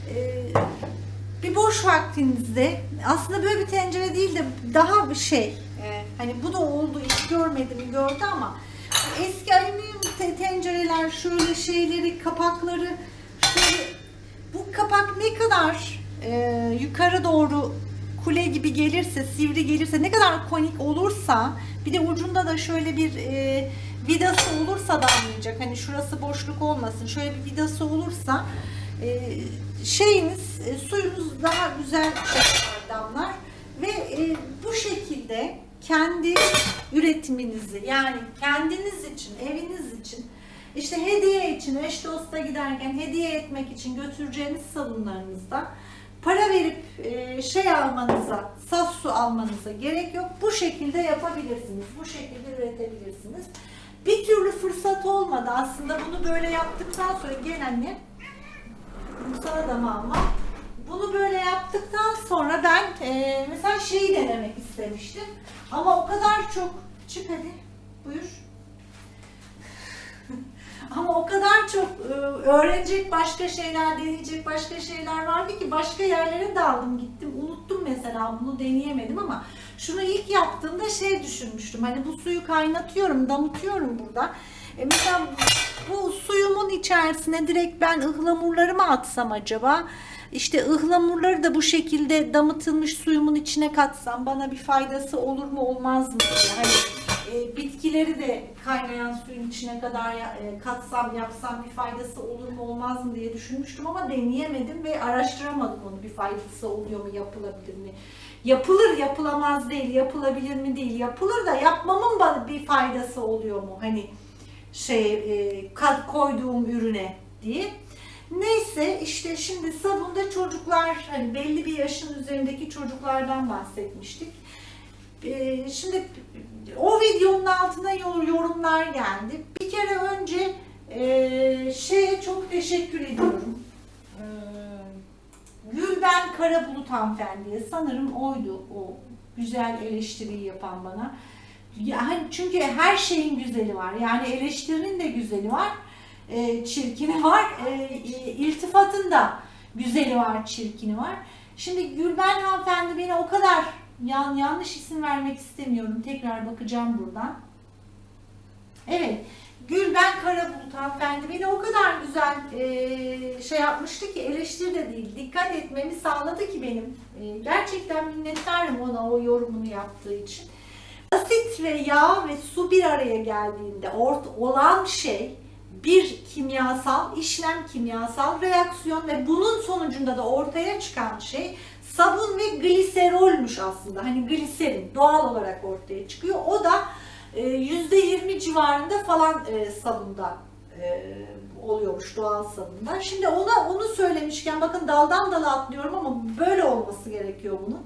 e, bir boş vaktinizde aslında böyle bir tencere değil de daha bir şey. e, hani bu da oldu hiç görmedim gördü ama eski alüminyum te- tencereler şöyle şeyleri kapakları şöyle bu kapak ne kadar e, yukarı doğru kule gibi gelirse, sivri gelirse, ne kadar konik olursa, bir de ucunda da şöyle bir e, vidası olursa damlayacak. Hani şurası boşluk olmasın. Şöyle bir vidası olursa e, şeyiniz, e, suyunuz daha güzel damlar ve e, bu şekilde kendi üretiminizi yani kendiniz için, eviniz için işte hediye için, eş dosta giderken hediye etmek için götüreceğiniz sabunlarınızda para verip e, şey almanıza, saf su almanıza gerek yok. Bu şekilde yapabilirsiniz. Bu şekilde üretebilirsiniz. Bir türlü fırsat olmadı aslında bunu böyle yaptıktan sonra gel anne. Bunu sana da mama. Bunu böyle yaptıktan sonra ben e, mesela şeyi denemek istemiştim. Ama o kadar çok çık hadi buyur. [laughs] Ama o kadar çok e, öğrenecek başka şeyler, deneyecek başka şeyler vardı ki başka yerlere daldım gittim. Unuttum mesela bunu deneyemedim ama şunu ilk yaptığımda şey düşünmüştüm. Hani bu suyu kaynatıyorum, damıtıyorum burada. E mesela bu suyumun içerisine direkt ben ıhlamurlarımı atsam acaba? İşte ıhlamurları da bu şekilde damıtılmış suyumun içine katsam bana bir faydası olur mu olmaz mı diye. Hani e, bitkileri de kaynayan suyun içine kadar e, katsam yapsam bir faydası olur mu olmaz mı diye düşünmüştüm ama deneyemedim ve araştıramadım onu bir faydası oluyor mu yapılabilir mi? Yapılır yapılamaz değil yapılabilir mi değil yapılır da yapmamın bana bir faydası oluyor mu hani şey e, koyduğum ürüne diye. Neyse işte şimdi sabunda çocuklar hani belli bir yaşın üzerindeki çocuklardan bahsetmiştik. Ee, şimdi o videonun altına yor- yorumlar geldi. Bir kere önce e, şeye çok teşekkür ediyorum. Ee, Gülben Karabulut hanımefendiye sanırım oydu o güzel eleştiriyi yapan bana. Yani çünkü her şeyin güzeli var. Yani eleştirinin de güzeli var. E, çirkini var. E, e, iltifatın da güzeli var, çirkini var. Şimdi Gülben hanımefendi beni o kadar yan, yanlış isim vermek istemiyorum. Tekrar bakacağım buradan. Evet. Gülben Karabulut hanımefendi beni o kadar güzel e, şey yapmıştı ki eleştiri de değil. Dikkat etmemi sağladı ki benim. E, gerçekten minnettarım ona o yorumunu yaptığı için. Asit ve yağ ve su bir araya geldiğinde ort olan şey bir kimyasal, işlem kimyasal reaksiyon ve bunun sonucunda da ortaya çıkan şey sabun ve gliserolmuş aslında. Hani gliserin doğal olarak ortaya çıkıyor. O da e, %20 civarında falan e, sabunda e, oluyormuş doğal sabunda. Şimdi ona onu söylemişken bakın daldan dala atlıyorum ama böyle olması gerekiyor bunun.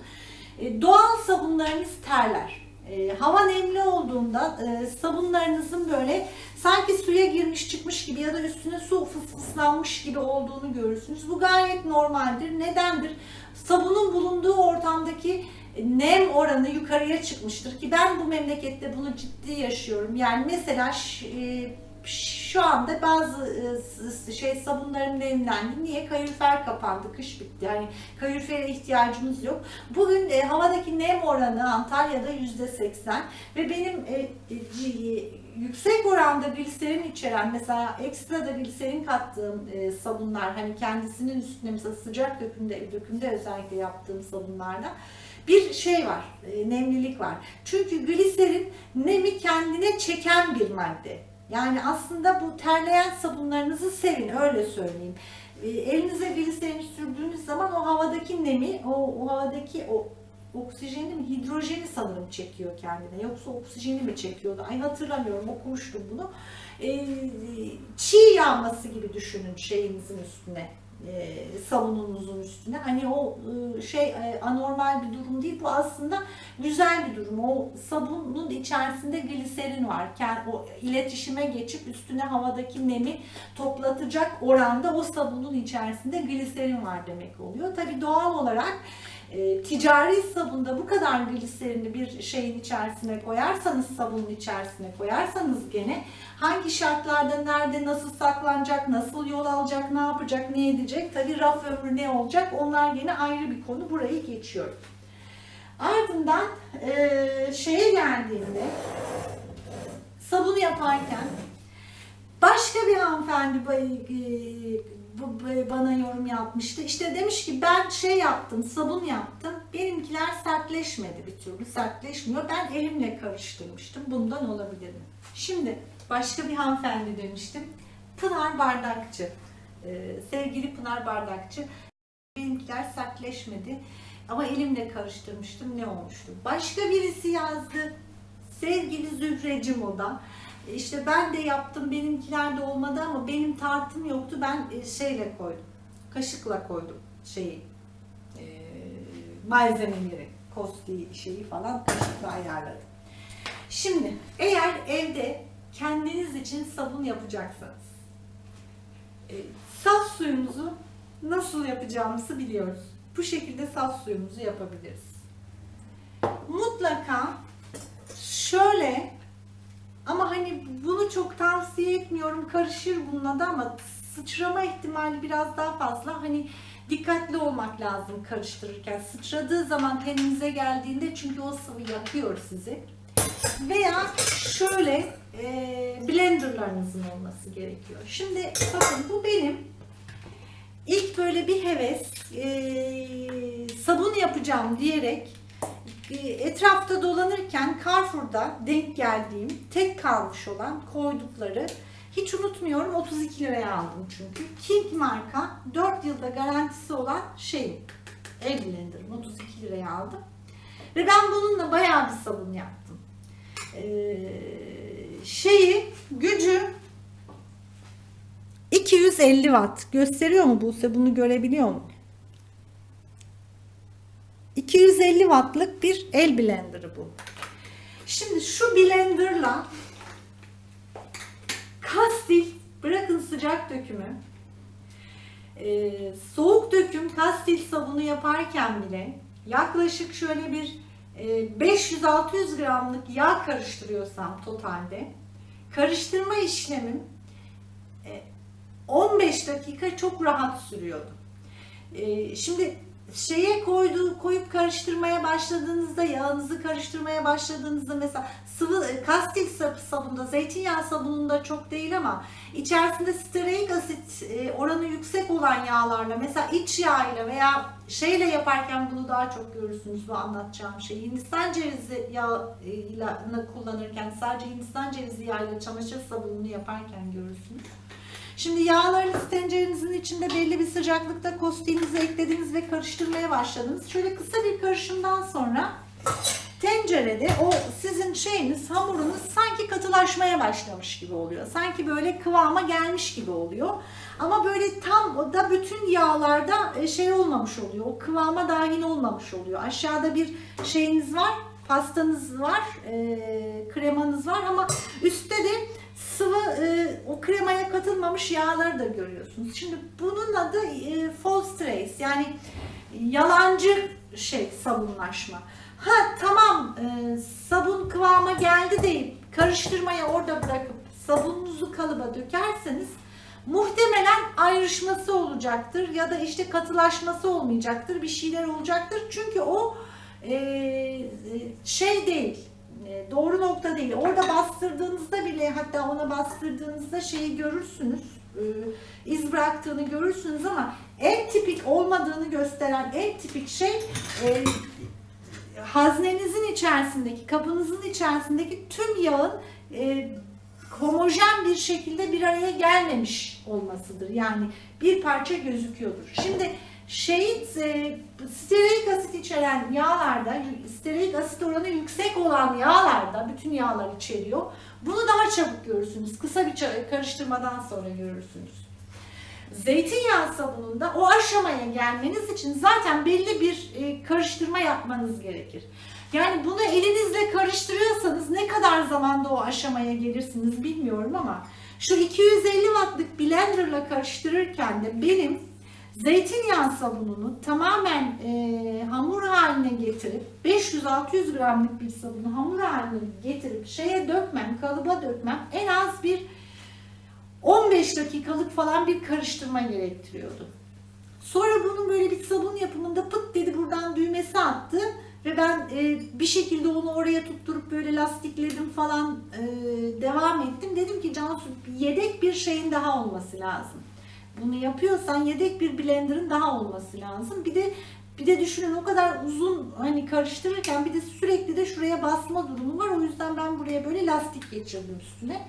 E, doğal sabunlarımız terler. E, hava nemli olduğunda e, sabunlarınızın böyle sanki suya girmiş çıkmış gibi ya da üstüne su fısfıslanmış gibi olduğunu görürsünüz. Bu gayet normaldir. Nedendir? Sabunun bulunduğu ortamdaki nem oranı yukarıya çıkmıştır ki ben bu memlekette bunu ciddi yaşıyorum. Yani mesela e, şu anda bazı e, şey sabunlarım nemlendi. Niye? Kalorifer kapandı, kış bitti. Yani kalorifere ihtiyacımız yok. Bugün e, havadaki nem oranı Antalya'da yüzde seksen ve benim e, yüksek oranda gliserin içeren mesela ekstra da gliserin kattığım sabunlar hani kendisinin üstüne mesela sıcak dökümde, dökümde özellikle yaptığım sabunlarda bir şey var, nemlilik var. Çünkü gliserin nemi kendine çeken bir madde. Yani aslında bu terleyen sabunlarınızı sevin, öyle söyleyeyim. E, Elinize gliserin sürdüğünüz zaman o havadaki nemi, o, o havadaki o oksijeni mi, hidrojeni sanırım çekiyor kendine. Yoksa oksijeni mi çekiyordu? Ay hatırlamıyorum, okumuştum bunu. E, çiğ yağması gibi düşünün şeyinizin üstüne e, sabununuzun üstüne. Hani o e, şey e, anormal bir durum değil. Bu aslında güzel bir durum. O sabunun içerisinde gliserin var. Kend- O iletişime geçip üstüne havadaki nemi toplatacak oranda o sabunun içerisinde gliserin var demek oluyor. Tabii doğal olarak e, ticari sabunda bu kadar gliserini bir şeyin içerisine koyarsanız, sabunun içerisine koyarsanız gene hangi şartlarda, nerede, nasıl saklanacak, nasıl yol alacak, ne yapacak, ne edecek, tabii raf ömrü ne olacak onlar gene ayrı bir konu. Burayı geçiyorum. Ardından e, şeye geldiğinde sabunu yaparken başka bir hanımefendi e, bana yorum yapmıştı. İşte demiş ki ben şey yaptım, sabun yaptım. Benimkiler sertleşmedi bir türlü, sertleşmiyor. Ben elimle karıştırmıştım. Bundan olabilir mi? Şimdi başka bir hanımefendi demiştim. Pınar Bardakçı. Ee, sevgili Pınar Bardakçı. Benimkiler sertleşmedi. Ama elimle karıştırmıştım. Ne olmuştu? Başka birisi yazdı. Sevgili Zühreci Moda. İşte ben de yaptım. Benimkiler de olmadı ama benim tartım yoktu. Ben e, şeyle koydum. Kaşıkla koydum şeyi. E, malzemeleri. Kosti şeyi falan kaşıkla ayarladım. Şimdi eğer evde kendiniz için sabun yapacaksanız e, saf suyumuzu nasıl yapacağımızı biliyoruz. Bu şekilde saf suyumuzu yapabiliriz. Mutlaka şöyle ama hani bunu çok tavsiye etmiyorum. Karışır bununla da ama sıçrama ihtimali biraz daha fazla. Hani dikkatli olmak lazım karıştırırken. Sıçradığı zaman teninize geldiğinde çünkü o sıvı yakıyor sizi. Veya şöyle e, blenderlarınızın olması gerekiyor. Şimdi bakın bu benim ilk böyle bir heves e, sabun yapacağım diyerek etrafta dolanırken Carrefour'da denk geldiğim tek kalmış olan koydukları hiç unutmuyorum 32 liraya aldım çünkü. King marka 4 yılda garantisi olan şey el blenderım 32 liraya aldım. Ve ben bununla bayağı bir sabun yaptım. Ee, şeyi gücü 250 watt. Gösteriyor mu Buse? Bunu görebiliyor mu? 250 wattlık bir el blenderı bu. Şimdi şu blenderla kastil bırakın sıcak dökümü e, soğuk döküm kastil sabunu yaparken bile yaklaşık şöyle bir e, 500-600 gramlık yağ karıştırıyorsam totalde karıştırma işlemim e, 15 dakika çok rahat sürüyordu. E, şimdi şeye koyduğu koyup karıştırmaya başladığınızda yağınızı karıştırmaya başladığınızda mesela sıvı e, kastik sab- sabunda zeytinyağı sabununda çok değil ama içerisinde stearik asit e, oranı yüksek olan yağlarla mesela iç yağıyla veya şeyle yaparken bunu daha çok görürsünüz bu anlatacağım şey. Hindistan cevizi yağını kullanırken sadece Hindistan cevizi yağıyla çamaşır sabununu yaparken görürsünüz. Şimdi yağlarınızı tencerenizin içinde belli bir sıcaklıkta kostiğinizi eklediniz ve karıştırmaya başladınız. Şöyle kısa bir karışımdan sonra tencerede o sizin şeyiniz, hamurunuz sanki katılaşmaya başlamış gibi oluyor. Sanki böyle kıvama gelmiş gibi oluyor. Ama böyle tam da bütün yağlarda e, şey olmamış oluyor. O kıvama dahil olmamış oluyor. Aşağıda bir şeyiniz var, pastanız var, e, kremanız var ama üstte de sıvı e, o kremaya katılmamış yağları da görüyorsunuz. Şimdi bunun adı e, false trace yani yalancı şey sabunlaşma. Ha tamam e, sabun kıvama geldi deyip karıştırmayı orada bırakıp sabununuzu kalıba dökerseniz muhtemelen ayrışması olacaktır ya da işte katılaşması olmayacaktır bir şeyler olacaktır çünkü o e, e, şey değil doğru nokta değil. Orada bastırdığınızda bile hatta ona bastırdığınızda şeyi görürsünüz. e, iz bıraktığını görürsünüz ama en tipik olmadığını gösteren en tipik şey e, haznenizin içerisindeki, kabınızın içerisindeki tüm yağın e, homojen bir şekilde bir araya gelmemiş olmasıdır. Yani bir parça gözüküyordur. Şimdi şeyin e, stearik asit içeren yağlarda, stearik asit oranı yüksek olan yağlarda, bütün yağlar içeriyor. Bunu daha çabuk görürsünüz. Kısa bir karıştırmadan sonra görürsünüz. Zeytinyağı sabununda o aşamaya gelmeniz için zaten belli bir e, karıştırma yapmanız gerekir. Yani bunu elinizle karıştırıyorsanız ne kadar zamanda o aşamaya gelirsiniz bilmiyorum ama şu 250 wattlık blenderla karıştırırken de benim zeytinyağı sabununu tamamen e, hamur haline getirip 500-600 gramlık bir sabunu hamur haline getirip şeye dökmem, kalıba dökmem en az bir 15 dakikalık falan bir karıştırma gerektiriyordu. Sonra bunun böyle bir sabun yapımında pıt dedi buradan düğmesi attı ve ben e, bir şekilde onu oraya tutturup böyle lastikledim falan e, devam ettim. Dedim ki Cansu yedek bir şeyin daha olması lazım. Bunu yapıyorsan yedek bir blenderın daha olması lazım. Bir de bir de düşünün o kadar uzun hani karıştırırken bir de sürekli de şuraya basma durumu var. O yüzden ben buraya böyle lastik geçirdim üstüne.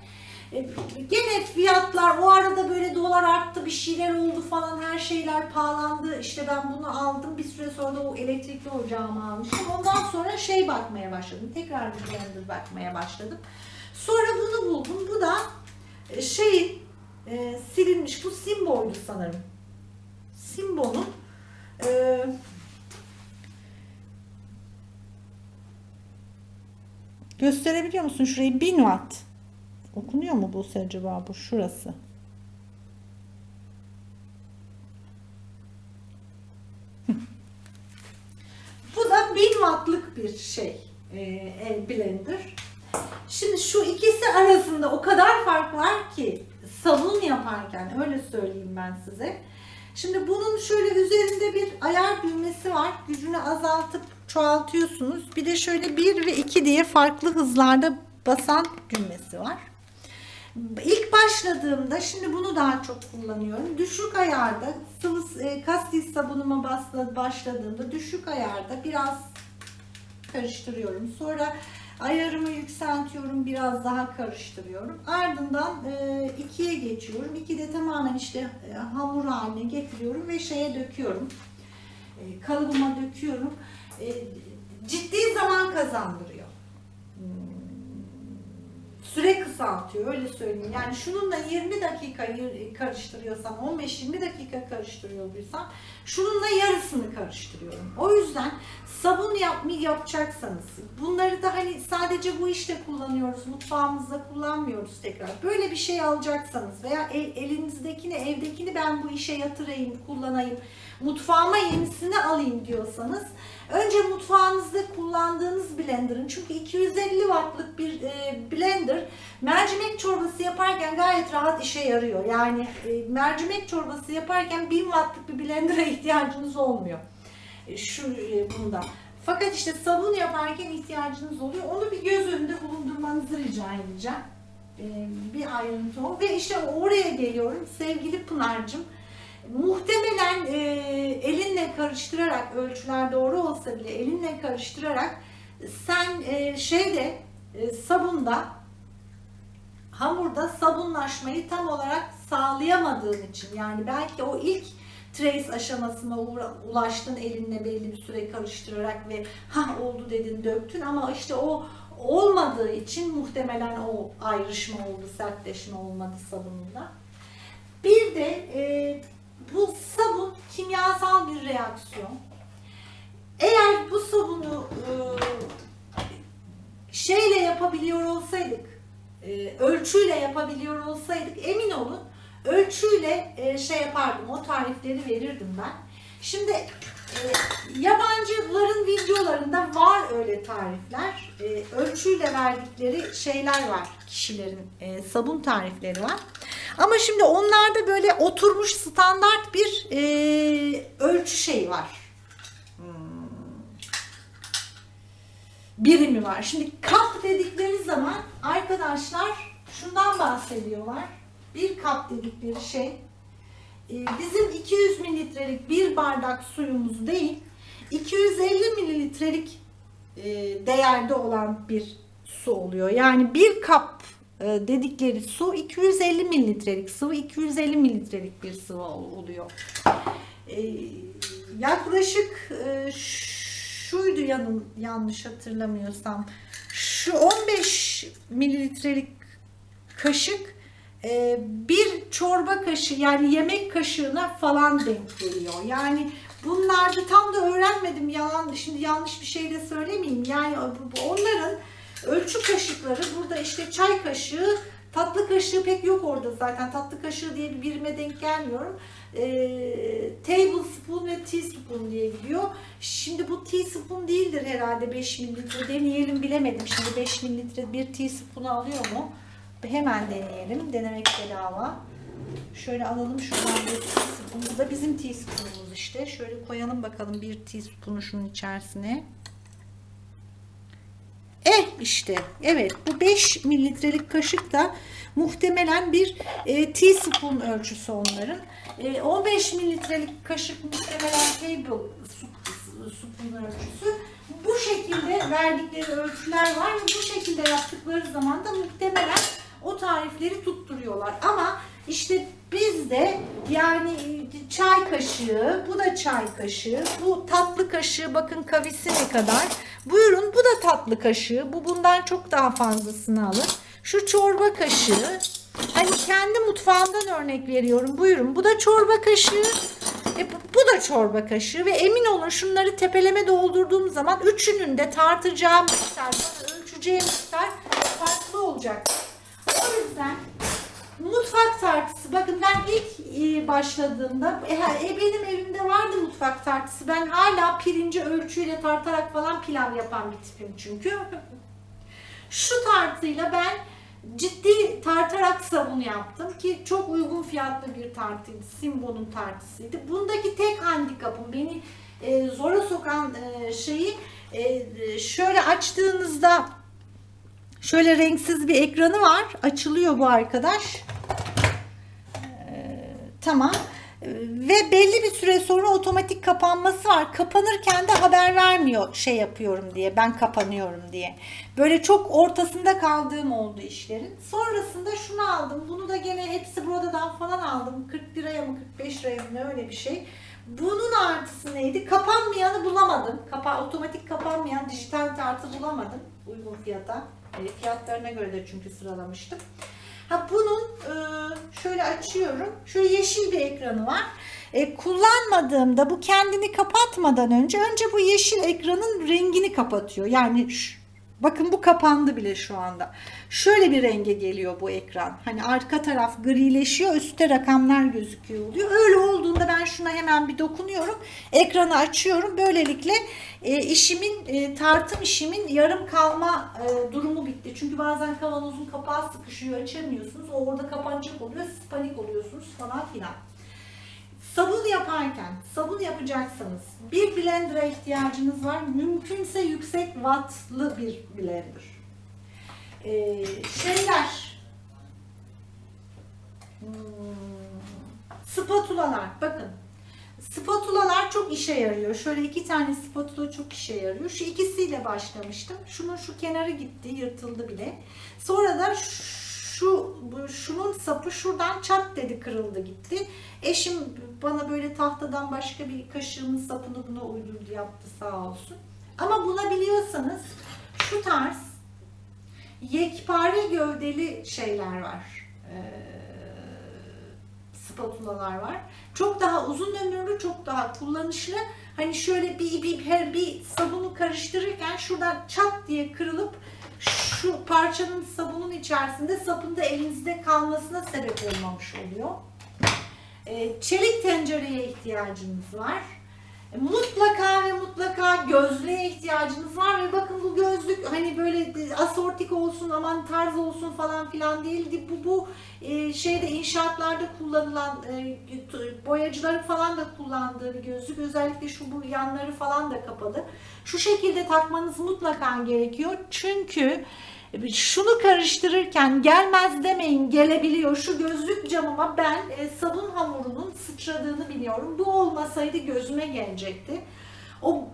E, Gene fiyatlar o arada böyle dolar arttı bir şeyler oldu falan her şeyler pahalandı. İşte ben bunu aldım bir süre sonra da o elektrikli ocağımı almıştım. Ondan sonra şey bakmaya başladım. Tekrar bir blender bakmaya başladım. Sonra bunu buldum. Bu da e, şeyin e, silinmiş. Bu Simbo'ydu sanırım. Simbo'nun e, gösterebiliyor musun şurayı? 1000 watt. Okunuyor mu bu acaba bu şurası. Bu da 1000 wattlık bir şey e, blender. Şimdi şu ikisi arasında o kadar fark var ki sabun yaparken öyle söyleyeyim ben size. Şimdi bunun şöyle üzerinde bir ayar düğmesi var. Gücünü azaltıp çoğaltıyorsunuz. Bir de şöyle 1 ve 2 diye farklı hızlarda basan düğmesi var. İlk başladığımda şimdi bunu daha çok kullanıyorum. Düşük ayarda sıvı e, kastis sabunuma başladığımda düşük ayarda biraz karıştırıyorum. Sonra ayarımı yükseltiyorum, biraz daha karıştırıyorum. Ardından e, ikiye geçiyorum. İkide tamamen işte e, hamur haline getiriyorum ve şeye döküyorum. E, kalıbıma döküyorum. E, ciddi zaman kazandırıyor. Süre kısaltıyor öyle söyleyeyim. Yani şununla 20 dakika karıştırıyorsan 15-20 dakika karıştırıyorsan şununla yarısını karıştırıyorum. O yüzden sabun yapmayı yapacaksanız bunları da hani sadece bu işte kullanıyoruz mutfağımızda kullanmıyoruz tekrar. Böyle bir şey alacaksanız veya el- elinizdekini evdekini ben bu işe yatırayım kullanayım mutfağıma yenisini alayım diyorsanız önce mutfağınızda kullandığınız blenderın çünkü 250 wattlık bir e, blender mercimek çorbası yaparken gayet rahat işe yarıyor. Yani e, mercimek çorbası yaparken 1000 wattlık bir blender'a [laughs] ihtiyacınız olmuyor. E, şu bunda. Fakat işte sabun yaparken ihtiyacınız oluyor. Onu bir göz önünde bulundurmanızı rica edeceğim. Bir ayrıntı o. Ve işte oraya geliyorum sevgili Pınar'cığım. Muhtemelen e, elinle karıştırarak ölçüler doğru olsa bile elinle karıştırarak sen e, şeyde e, sabunda hamurda sabunlaşmayı tam olarak sağlayamadığın için yani belki o ilk trace aşamasına ulaştın elinle belli bir süre karıştırarak ve ha oldu dedin döktün ama işte o olmadığı için muhtemelen o ayrışma oldu sertleşme olmadı sabununda. Bir de e, bu sabun kimyasal bir reaksiyon. Eğer bu sabunu e, şeyle yapabiliyor olsaydık, e, ölçüyle yapabiliyor olsaydık emin olun ölçüyle e, şey yapardım, o tarifleri verirdim ben. Şimdi yabancıların videolarında var öyle tarifler. Ölçüyle verdikleri şeyler var kişilerin sabun tarifleri var. Ama şimdi onlarda böyle oturmuş standart bir e, ölçü şeyi var. Hmm. Birimi var. Şimdi kap dedikleri zaman arkadaşlar şundan bahsediyorlar. Bir kap dedikleri şey e, bizim 200 mililitrelik bir bardak suyumuz değil 250 mililitrelik e, değerde olan bir su oluyor. Yani bir kap dedikleri su 250 mililitrelik sıvı 250 mililitrelik bir sıvı ol- oluyor. E, yaklaşık e, şuydu yanım yanlış hatırlamıyorsam şu 15 mililitrelik kaşık e, bir çorba kaşığı yani yemek kaşığına falan denk geliyor. Yani bunlarda tam da öğrenmedim yalan şimdi yanlış bir şey de söylemeyeyim. Yani onların ölçü kaşıkları burada işte çay kaşığı tatlı kaşığı pek yok orada zaten tatlı kaşığı diye bir birime denk gelmiyorum. E, tablespoon ve teaspoon diye gidiyor. Şimdi bu teaspoon değildir herhalde 5 mililitre deneyelim bilemedim. Şimdi 5 mililitre bir teaspoon alıyor mu? Hemen deneyelim. Denemek bedava. Şöyle alalım şuradan bir teaspoon. Bu da bizim teaspoonumuz işte. Şöyle koyalım bakalım bir teaspoonu şunun içerisine. Eh işte evet bu 5 mililitrelik kaşık da muhtemelen bir e, teaspoon ölçüsü onların. E, 15 mililitrelik kaşık muhtemelen table spoon ölçüsü. Bu şekilde verdikleri ölçüler var ve bu şekilde yaptıkları zaman da muhtemelen o tarifleri tutturuyorlar. Ama işte bizde yani çay kaşığı, bu da çay kaşığı, bu tatlı kaşığı bakın kavisi ne kadar. Buyurun bu da tatlı kaşığı. Bu bundan çok daha fazlasını alır. Şu çorba kaşığı. Hani kendi mutfağımdan örnek veriyorum. Buyurun bu da çorba kaşığı. E, bu, da çorba kaşığı ve emin olun şunları tepeleme doldurduğum zaman üçünün de tartacağım miktar, ölçeceğim miktar farklı olacak. O yüzden mutfak tartısı. Bakın ben ilk e, başladığımda e, e, benim evimde vardı mutfak tartısı. Ben hala pirinci ölçüyle tartarak falan pilav yapan bir tipim çünkü. Şu tartıyla ben ciddi tartarak sabun yaptım ki çok uygun fiyatlı bir tartıydı. Simbo'nun tartısıydı. Bundaki tek handikapım beni e, zora sokan e, şeyi e, şöyle açtığınızda şöyle renksiz bir ekranı var. Açılıyor bu arkadaş. Ee, tamam. Ee, Ve belli bir süre sonra otomatik kapanması var. Kapanırken de haber vermiyor şey yapıyorum diye. Ben kapanıyorum diye. Böyle çok ortasında kaldığım oldu işlerin. Sonrasında şunu aldım. Bunu da gene hepsi buradan falan aldım. 40 liraya mı 45 liraya mı öyle bir şey. Bunun artısı neydi? Kapanmayanı bulamadım. Kapa otomatik kapanmayan dijital tartı bulamadım uygun fiyata. E, fiyatlarına göre de çünkü sıralamıştım. Ha bunun e, şöyle açıyorum. Şöyle yeşil bir ekranı var. E, kullanmadığımda bu kendini kapatmadan önce önce bu yeşil ekranın rengini kapatıyor. Yani şu- bakın bu kapandı bile şu anda. Şöyle bir renge geliyor bu ekran. Hani arka taraf grileşiyor, üstte rakamlar gözüküyor oluyor. Öyle olduğunda ben şuna hemen bir dokunuyorum. Ekranı açıyorum. Böylelikle e, işimin e, tartım işimin yarım kalma e, durumu bitti. Çünkü bazen kavanozun kapağı sıkışıyor, açamıyorsunuz. O orada kapanacak oluyor. Siz panik oluyorsunuz falan filan. Sabun yaparken, sabun yapacaksanız bir blender'a ihtiyacınız var. Mümkünse yüksek wattlı bir blender. Ee, şeyler, hmm, spatulalar, bakın. Spatulalar çok işe yarıyor. Şöyle iki tane spatula çok işe yarıyor. Şu ikisiyle başlamıştım. Şunun şu kenarı gitti, yırtıldı bile. Sonra da şu şunun sapı şuradan çat dedi kırıldı gitti. Eşim bana böyle tahtadan başka bir kaşığımın sapını buna uydurdu yaptı sağ olsun. Ama bulabiliyorsanız şu tarz yekpare gövdeli şeyler var. Ee, spatulalar var. Çok daha uzun ömürlü, çok daha kullanışlı. Hani şöyle bir, bir, her bir sabunu karıştırırken şuradan çat diye kırılıp şu parçanın sabunun içerisinde sapın da elinizde kalmasına sebep olmamış oluyor. Ee, çelik tencereye ihtiyacınız var. E, Mutlaka ve mutlaka gözlüğe ihtiyacınız var ve bakın bu gözlük hani böyle asortik olsun aman tarz olsun falan filan değildi. Bu bu e, şeyde inşaatlarda kullanılan e, boyacıların falan da kullandığı bir gözlük. Özellikle şu bu yanları falan da kapalı. Şu şekilde takmanız mutlaka gerekiyor. Çünkü şunu karıştırırken gelmez demeyin gelebiliyor. Şu gözlük camıma ben e, sabun hamurunun sıçradığını biliyorum. Bu olmasaydı gözüme gelecekti. O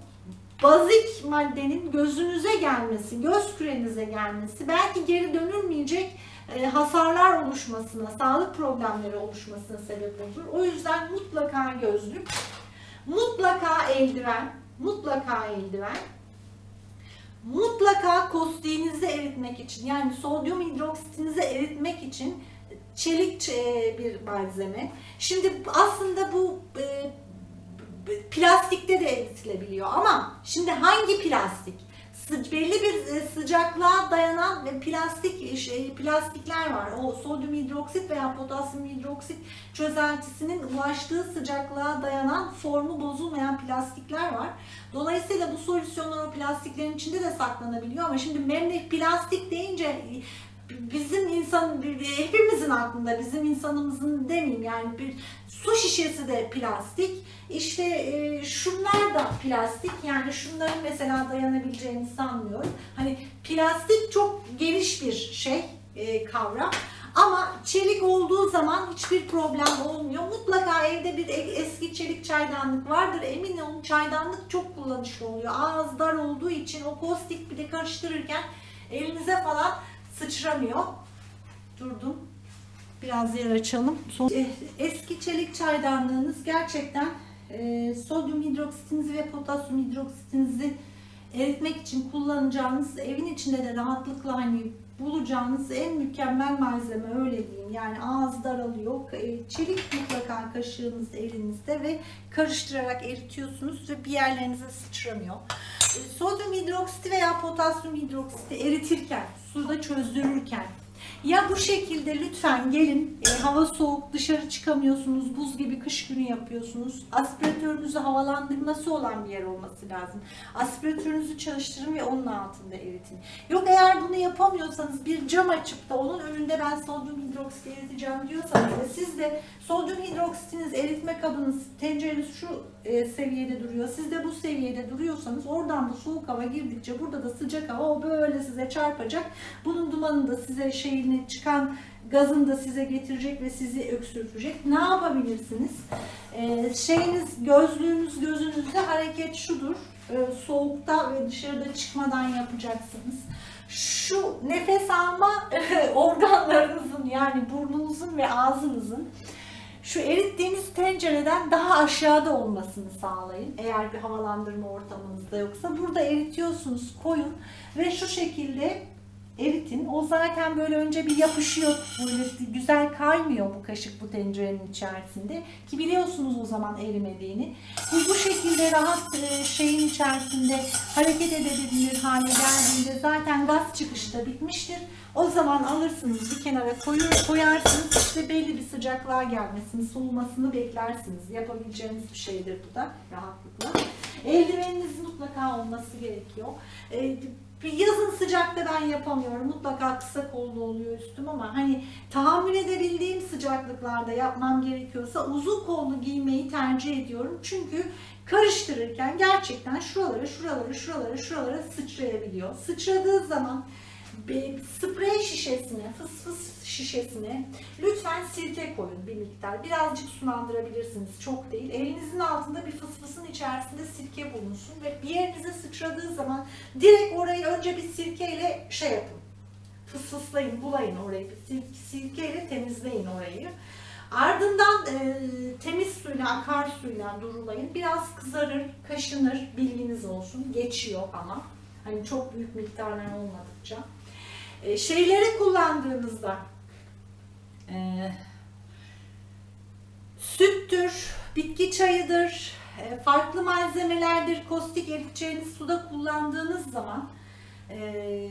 bazik maddenin gözünüze gelmesi, göz kürenize gelmesi belki geri dönülmeyecek e, hasarlar oluşmasına, sağlık problemleri oluşmasına sebep olur. O yüzden mutlaka gözlük, mutlaka eldiven, mutlaka eldiven, mutlaka kostiğinizi eritmek için yani sodyum hidroksitinizi eritmek için çelik e, bir malzeme. Şimdi aslında bu e, plastikte de eritilebiliyor ama şimdi hangi plastik? Belli bir e, sıcaklığa dayanan ve plastik şey, plastikler var. O sodyum hidroksit veya potasyum hidroksit çözeltisinin ulaştığı sıcaklığa dayanan formu bozulmayan plastikler var. Dolayısıyla bu solüsyonlar o plastiklerin içinde de saklanabiliyor ama şimdi memlek plastik deyince bizim insan hepimizin aklında bizim insanımızın demeyeyim yani bir su şişesi de plastik işte e, şunlar da plastik yani şunların mesela dayanabileceğini sanmıyorum hani plastik çok geniş bir şey e, kavram ama çelik olduğu zaman hiçbir problem olmuyor. Mutlaka evde bir e- eski çelik çaydanlık vardır. Emin olun çaydanlık çok kullanışlı oluyor. Ağız dar olduğu için o kostik bir de karıştırırken elinize falan sıçramıyor. Durdum. Biraz yer açalım. Son- Eh, Eski çelik çaydanlığınız gerçekten e, sodyum hidroksitinizi ve potasyum hidroksitinizi eritmek için kullanacağınız, evin içinde de rahatlıkla hani bulacağınız en mükemmel malzeme öyle diyeyim. Yani ağız daralıyor. E, Çelik mutlaka kaşığınız elinizde ve karıştırarak eritiyorsunuz ve bir yerlerinize sıçramıyor. E, Sodyum hidroksiti veya potasyum hidroksiti eritirken, suda çözdürürken ya bu şekilde lütfen gelin e, hava soğuk dışarı çıkamıyorsunuz buz gibi kış günü yapıyorsunuz. Aspiratörünüzü havalandırması olan bir yer olması lazım. Aspiratörünüzü çalıştırın ve onun altında eritin. Yok eğer bunu yapamıyorsanız bir cam açıp da onun önünde ben sodyum hidroksit eriteceğim diyorsanız ve siz de sodyum hidroksitiniz eritme kabınız tencereniz şu e, seviyede duruyor siz de bu seviyede duruyorsanız oradan da soğuk hava girdikçe burada da sıcak hava o böyle size çarpacak bunun dumanını da size şeyini çıkan gazını da size getirecek ve sizi öksürtecek. Ne yapabilirsiniz? Ee, şeyiniz, gözlüğünüz gözünüzde hareket şudur. Ee, soğukta ve dışarıda çıkmadan yapacaksınız. Şu nefes alma [laughs] organlarınızın yani burnunuzun ve ağzınızın şu erittiğiniz tencereden daha aşağıda olmasını sağlayın. Eğer bir havalandırma ortamınızda yoksa burada eritiyorsunuz koyun ve şu şekilde eritin. O zaten böyle önce bir yapışıyor. Böyle güzel kaymıyor bu kaşık bu tencerenin içerisinde. Ki biliyorsunuz o zaman erimediğini. Bu bu şekilde rahat e, şeyin içerisinde hareket edebilir hale geldiğinde zaten gaz çıkışta bitmiştir. O zaman alırsınız bir kenara koyur, koyarsınız işte belli bir sıcaklığa gelmesini, soğumasını beklersiniz. Yapabileceğiniz bir şeydir bu da rahatlıkla. Eldiveniniz mutlaka olması gerekiyor. Ee, yazın sıcakta ben yapamıyorum. Mutlaka kısa kollu oluyor üstüm ama hani tahammül edebildiğim sıcaklıklarda yapmam gerekiyorsa uzun kollu giymeyi tercih ediyorum. Çünkü karıştırırken gerçekten şuralara, şuralara, şuralara, şuralara sıçrayabiliyor. Sıçradığı zaman bir sprey şişesine, fıs fıs şişesine lütfen sirke koyun bir miktar. Birazcık sulandırabilirsiniz. Çok değil. Elinizin altında bir fıs fısın içerisinde sirke bulunsun ve bir yerinize sıçradığı zaman direkt orayı önce bir sirkeyle şey yapın. Fıs fıslayın, bulayın orayı. Bir sir- sirkeyle temizleyin orayı. Ardından e, temiz suyla, akar suyla durulayın. Biraz kızarır, kaşınır, bilginiz olsun. Geçiyor ama. Hani çok büyük miktarlar olmadıkça. E, şeyleri kullandığınızda e, süttür, bitki çayıdır, e, farklı malzemelerdir, kostik eriteceğiniz suda kullandığınız zaman e,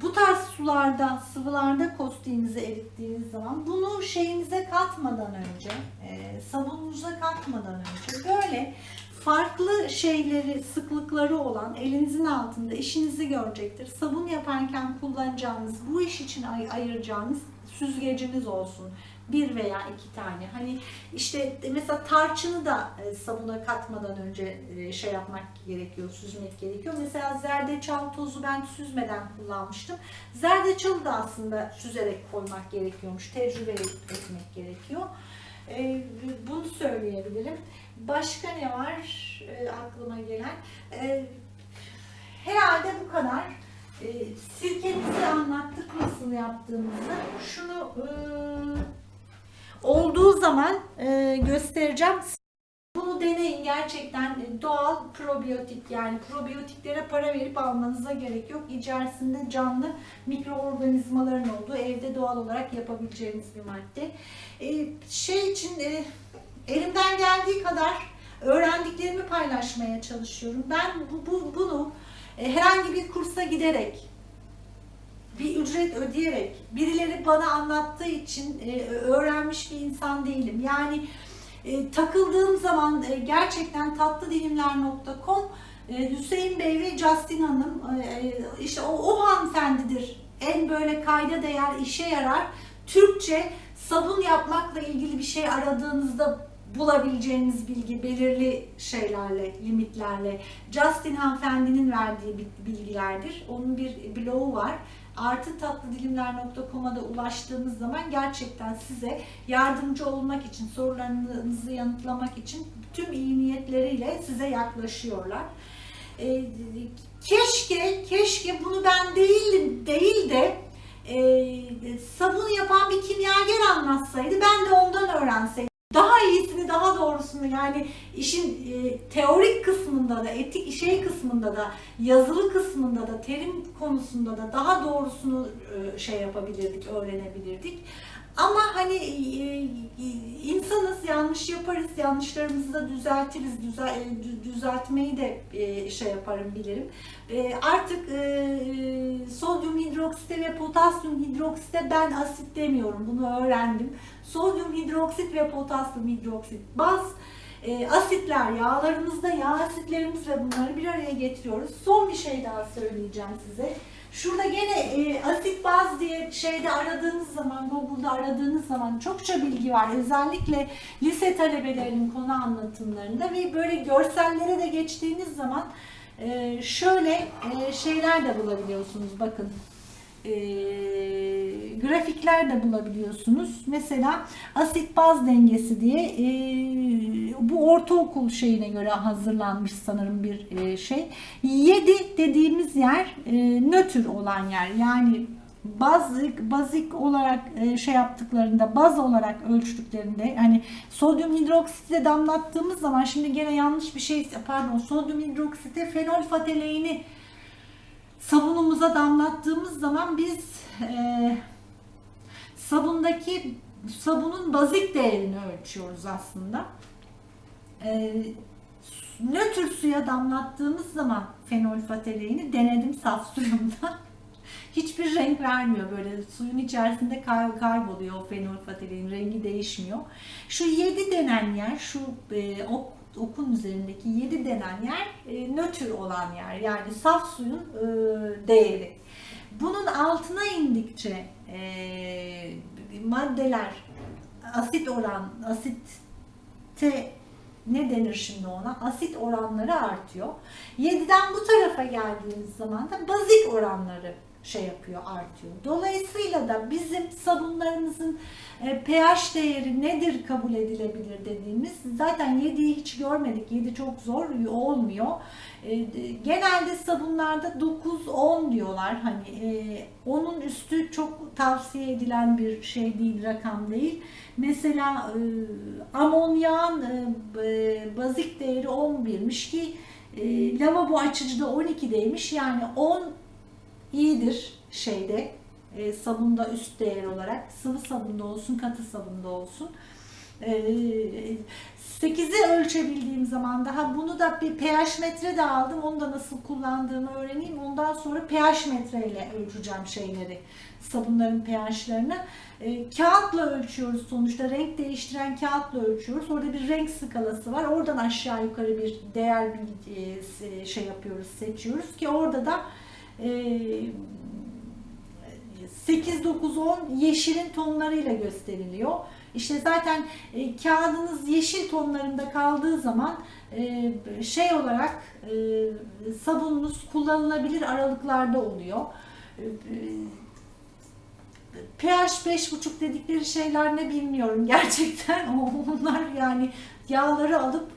bu tarz sularda, sıvılarda kostiğinizi erittiğiniz zaman bunu şeyinize katmadan önce, e, sabununuza katmadan önce böyle farklı şeyleri, sıklıkları olan elinizin altında işinizi görecektir. Sabun yaparken kullanacağınız, bu iş için ay- ayıracağınız süzgeciniz olsun. Bir veya iki tane. Hani işte mesela tarçını da e, sabuna katmadan önce e, şey yapmak gerekiyor, süzmek gerekiyor. Mesela zerdeçal tozu ben süzmeden kullanmıştım. Zerdeçalı da aslında süzerek koymak gerekiyormuş. Tecrübe etmek gerekiyor. E, Bunu söyleyebilirim. Başka ne var e, aklıma gelen? E, herhalde bu kadar. E, sirkemizi anlattık nasıl yaptığımızı. Şunu e, olduğu zaman e, göstereceğim. Bunu deneyin gerçekten e, doğal probiyotik yani probiyotiklere para verip almanıza gerek yok. İçerisinde canlı mikroorganizmaların olduğu evde doğal olarak yapabileceğiniz bir madde. E, şey için e, elimden geldiği kadar öğrendiklerimi paylaşmaya çalışıyorum. Ben bu, bu bunu e, herhangi bir kursa giderek bir ücret ödeyerek birileri bana anlattığı için e, öğrenmiş bir insan değilim. Yani e, takıldığım zaman gerçekten tatlıdilimler.com Hüseyin Bey ve Justin Hanım işte o, o hanımefendidir. En böyle kayda değer işe yarar. Türkçe sabun yapmakla ilgili bir şey aradığınızda bulabileceğiniz bilgi belirli şeylerle, limitlerle Justin hanımefendinin verdiği bi- bilgilerdir. Onun bir blogu var. Artı tatlıdilimler.com'a da ulaştığınız zaman gerçekten size yardımcı olmak için, sorularınızı yanıtlamak için tüm iyi niyetleriyle size yaklaşıyorlar. Ee, keşke, keşke bunu ben değilim, değil de e, sabun yapan bir kimyager anlatsaydı ben de ondan öğrenseydim. Doğrusunu yani işin e, teorik kısmında da, etik şey kısmında da, yazılı kısmında da, terim konusunda da daha doğrusunu e, şey yapabilirdik, öğrenebilirdik. Ama hani e, e, insanız, yanlış yaparız, yanlışlarımızı da düzeltiriz, düzel, e, dü- düzeltmeyi de e, şey yaparım, bilirim. E, Artık e, sodyum hidroksite ve potasyum hidroksite ben asit demiyorum, bunu öğrendim. Sodyum hidroksit ve potasyum hidroksit baz e, asitler yağlarımızda yağ asitlerimizle bunları bir araya getiriyoruz. Son bir şey daha söyleyeceğim size. Şurada gene e, asit baz diye şeyde aradığınız zaman, Google'da aradığınız zaman çokça bilgi var. Özellikle lise talebelerinin konu anlatımlarında ve böyle görsellere de geçtiğiniz zaman e, şöyle e, şeyler de bulabiliyorsunuz. Bakın e, grafikler de bulabiliyorsunuz. Mesela asit baz dengesi diye e, bu ortaokul şeyine göre hazırlanmış sanırım bir e, şey. 7 dediğimiz yer e, nötr olan yer. Yani baz bazik olarak e, şey yaptıklarında baz olarak ölçtüklerinde hani sodyum hidroksite damlattığımız zaman şimdi gene yanlış bir şey pardon sodyum hidroksite fenol fateleini sabunumuza damlattığımız zaman biz e, sabundaki sabunun bazik değerini ölçüyoruz aslında. E, nötr suya damlattığımız zaman fenol fateleini denedim saf suyumda. [laughs] Hiçbir renk vermiyor böyle suyun içerisinde kay- kayboluyor o fenol fatelein rengi değişmiyor. Şu 7 denen yer şu e, ok, okun üzerindeki 7 denen yer e, nötr olan yer yani saf suyun e, değeri. Bunun altına indikçe e, maddeler asit oran asitte ne denir şimdi ona? Asit oranları artıyor. 7'den bu tarafa geldiğimiz zaman da bazik oranları şey yapıyor, artıyor. Dolayısıyla da bizim sabunlarımızın e, pH değeri nedir kabul edilebilir dediğimiz zaten 7'yi hiç görmedik. 7 çok zor olmuyor. E, genelde sabunlarda 9-10 diyorlar. Hani e, onun üstü çok tavsiye edilen bir şey değil, rakam değil. Mesela amonyağın bazik değeri 11'miş ki lavabo açıcıda 12'deymiş. Yani 10 iyidir şeyde e, sabunda üst değer olarak sıvı sabunda olsun katı sabunda olsun. E, 8'i ölçebildiğim zaman daha bunu da bir pH metre de aldım. Onu da nasıl kullandığımı öğreneyim. Ondan sonra pH metreyle ölçeceğim şeyleri. Sabunların pH'lerini. E, kağıtla ölçüyoruz sonuçta. Renk değiştiren kağıtla ölçüyoruz. Orada bir renk skalası var. Oradan aşağı yukarı bir değer bir e, şey yapıyoruz, seçiyoruz ki orada da 8, 9, 10 yeşilin tonlarıyla gösteriliyor. İşte zaten e, kağıdınız yeşil tonlarında kaldığı zaman e, şey olarak e, sabununuz kullanılabilir aralıklarda oluyor. PH 5,5 dedikleri şeyler ne bilmiyorum [laughs] gerçekten. Onlar yani yağları alıp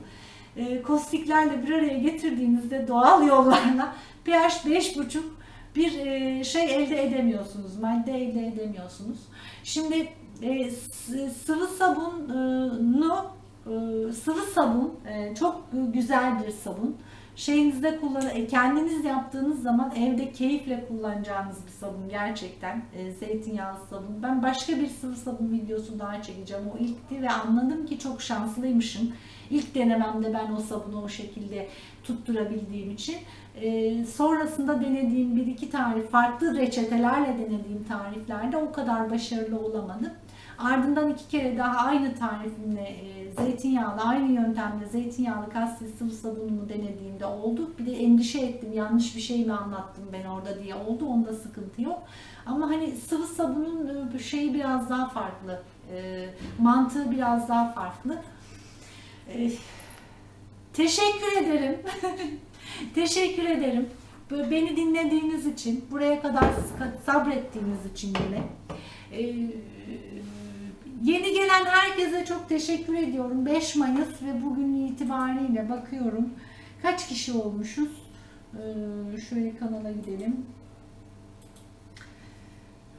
e, kostiklerle bir araya getirdiğinizde doğal yollarla pH 5,5 bir e, şey elde edemiyorsunuz, madde elde edemiyorsunuz. Şimdi e, sıvı sabunu sıvı sabun çok güzel bir sabun. Şeyinizde kullan kendiniz yaptığınız zaman evde keyifle kullanacağınız bir sabun gerçekten zeytinyağlı sabun. Ben başka bir sıvı sabun videosu daha çekeceğim. O ilkti ve anladım ki çok şanslıymışım. İlk denememde ben o sabunu o şekilde tutturabildiğim için. E, sonrasında denediğim bir iki tarif, farklı reçetelerle denediğim tariflerde o kadar başarılı olamadım. Ardından iki kere daha aynı tarifimle e, zeytinyağlı, aynı yöntemle zeytinyağlı kastil sıvı sabunumu denediğimde oldu. Bir de endişe ettim yanlış bir şey mi anlattım ben orada diye oldu. Onda sıkıntı yok. Ama hani sıvı sabunun e, şeyi biraz daha farklı. E, mantığı biraz daha farklı. E, teşekkür ederim. [laughs] teşekkür ederim. Beni dinlediğiniz için, buraya kadar sabrettiğiniz için yine. Ee, yeni gelen herkese çok teşekkür ediyorum. 5 Mayıs ve bugün itibariyle bakıyorum. Kaç kişi olmuşuz? Ee, şöyle kanala gidelim.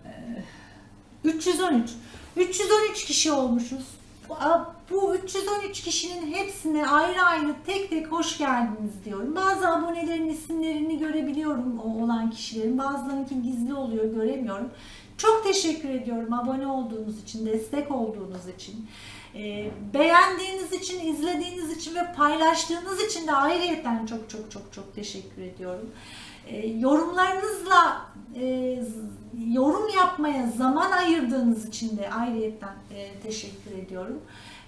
Ee, 313. 313 kişi olmuşuz. Bu 313 kişinin hepsine ayrı ayrı tek tek hoş geldiniz diyorum. Bazı abonelerin isimlerini görebiliyorum o olan kişilerin. Bazılarınki gizli oluyor göremiyorum. Çok teşekkür ediyorum abone olduğunuz için, destek olduğunuz için. E, beğendiğiniz için, izlediğiniz için ve paylaştığınız için de ayrıyeten çok çok çok çok teşekkür ediyorum. E, yorumlarınızla e, yorum yapmaya zaman ayırdığınız için de ayrıyeten e, teşekkür ediyorum.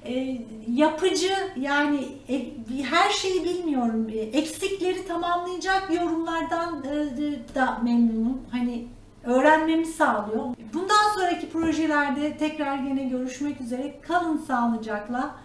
E, yapıcı yani e, her şeyi bilmiyorum. Eksikleri tamamlayacak yorumlardan e, da memnunum. Hani öğrenmemi sağlıyor. Bundan sonraki projelerde tekrar yine görüşmek üzere. Kalın sağlıcakla.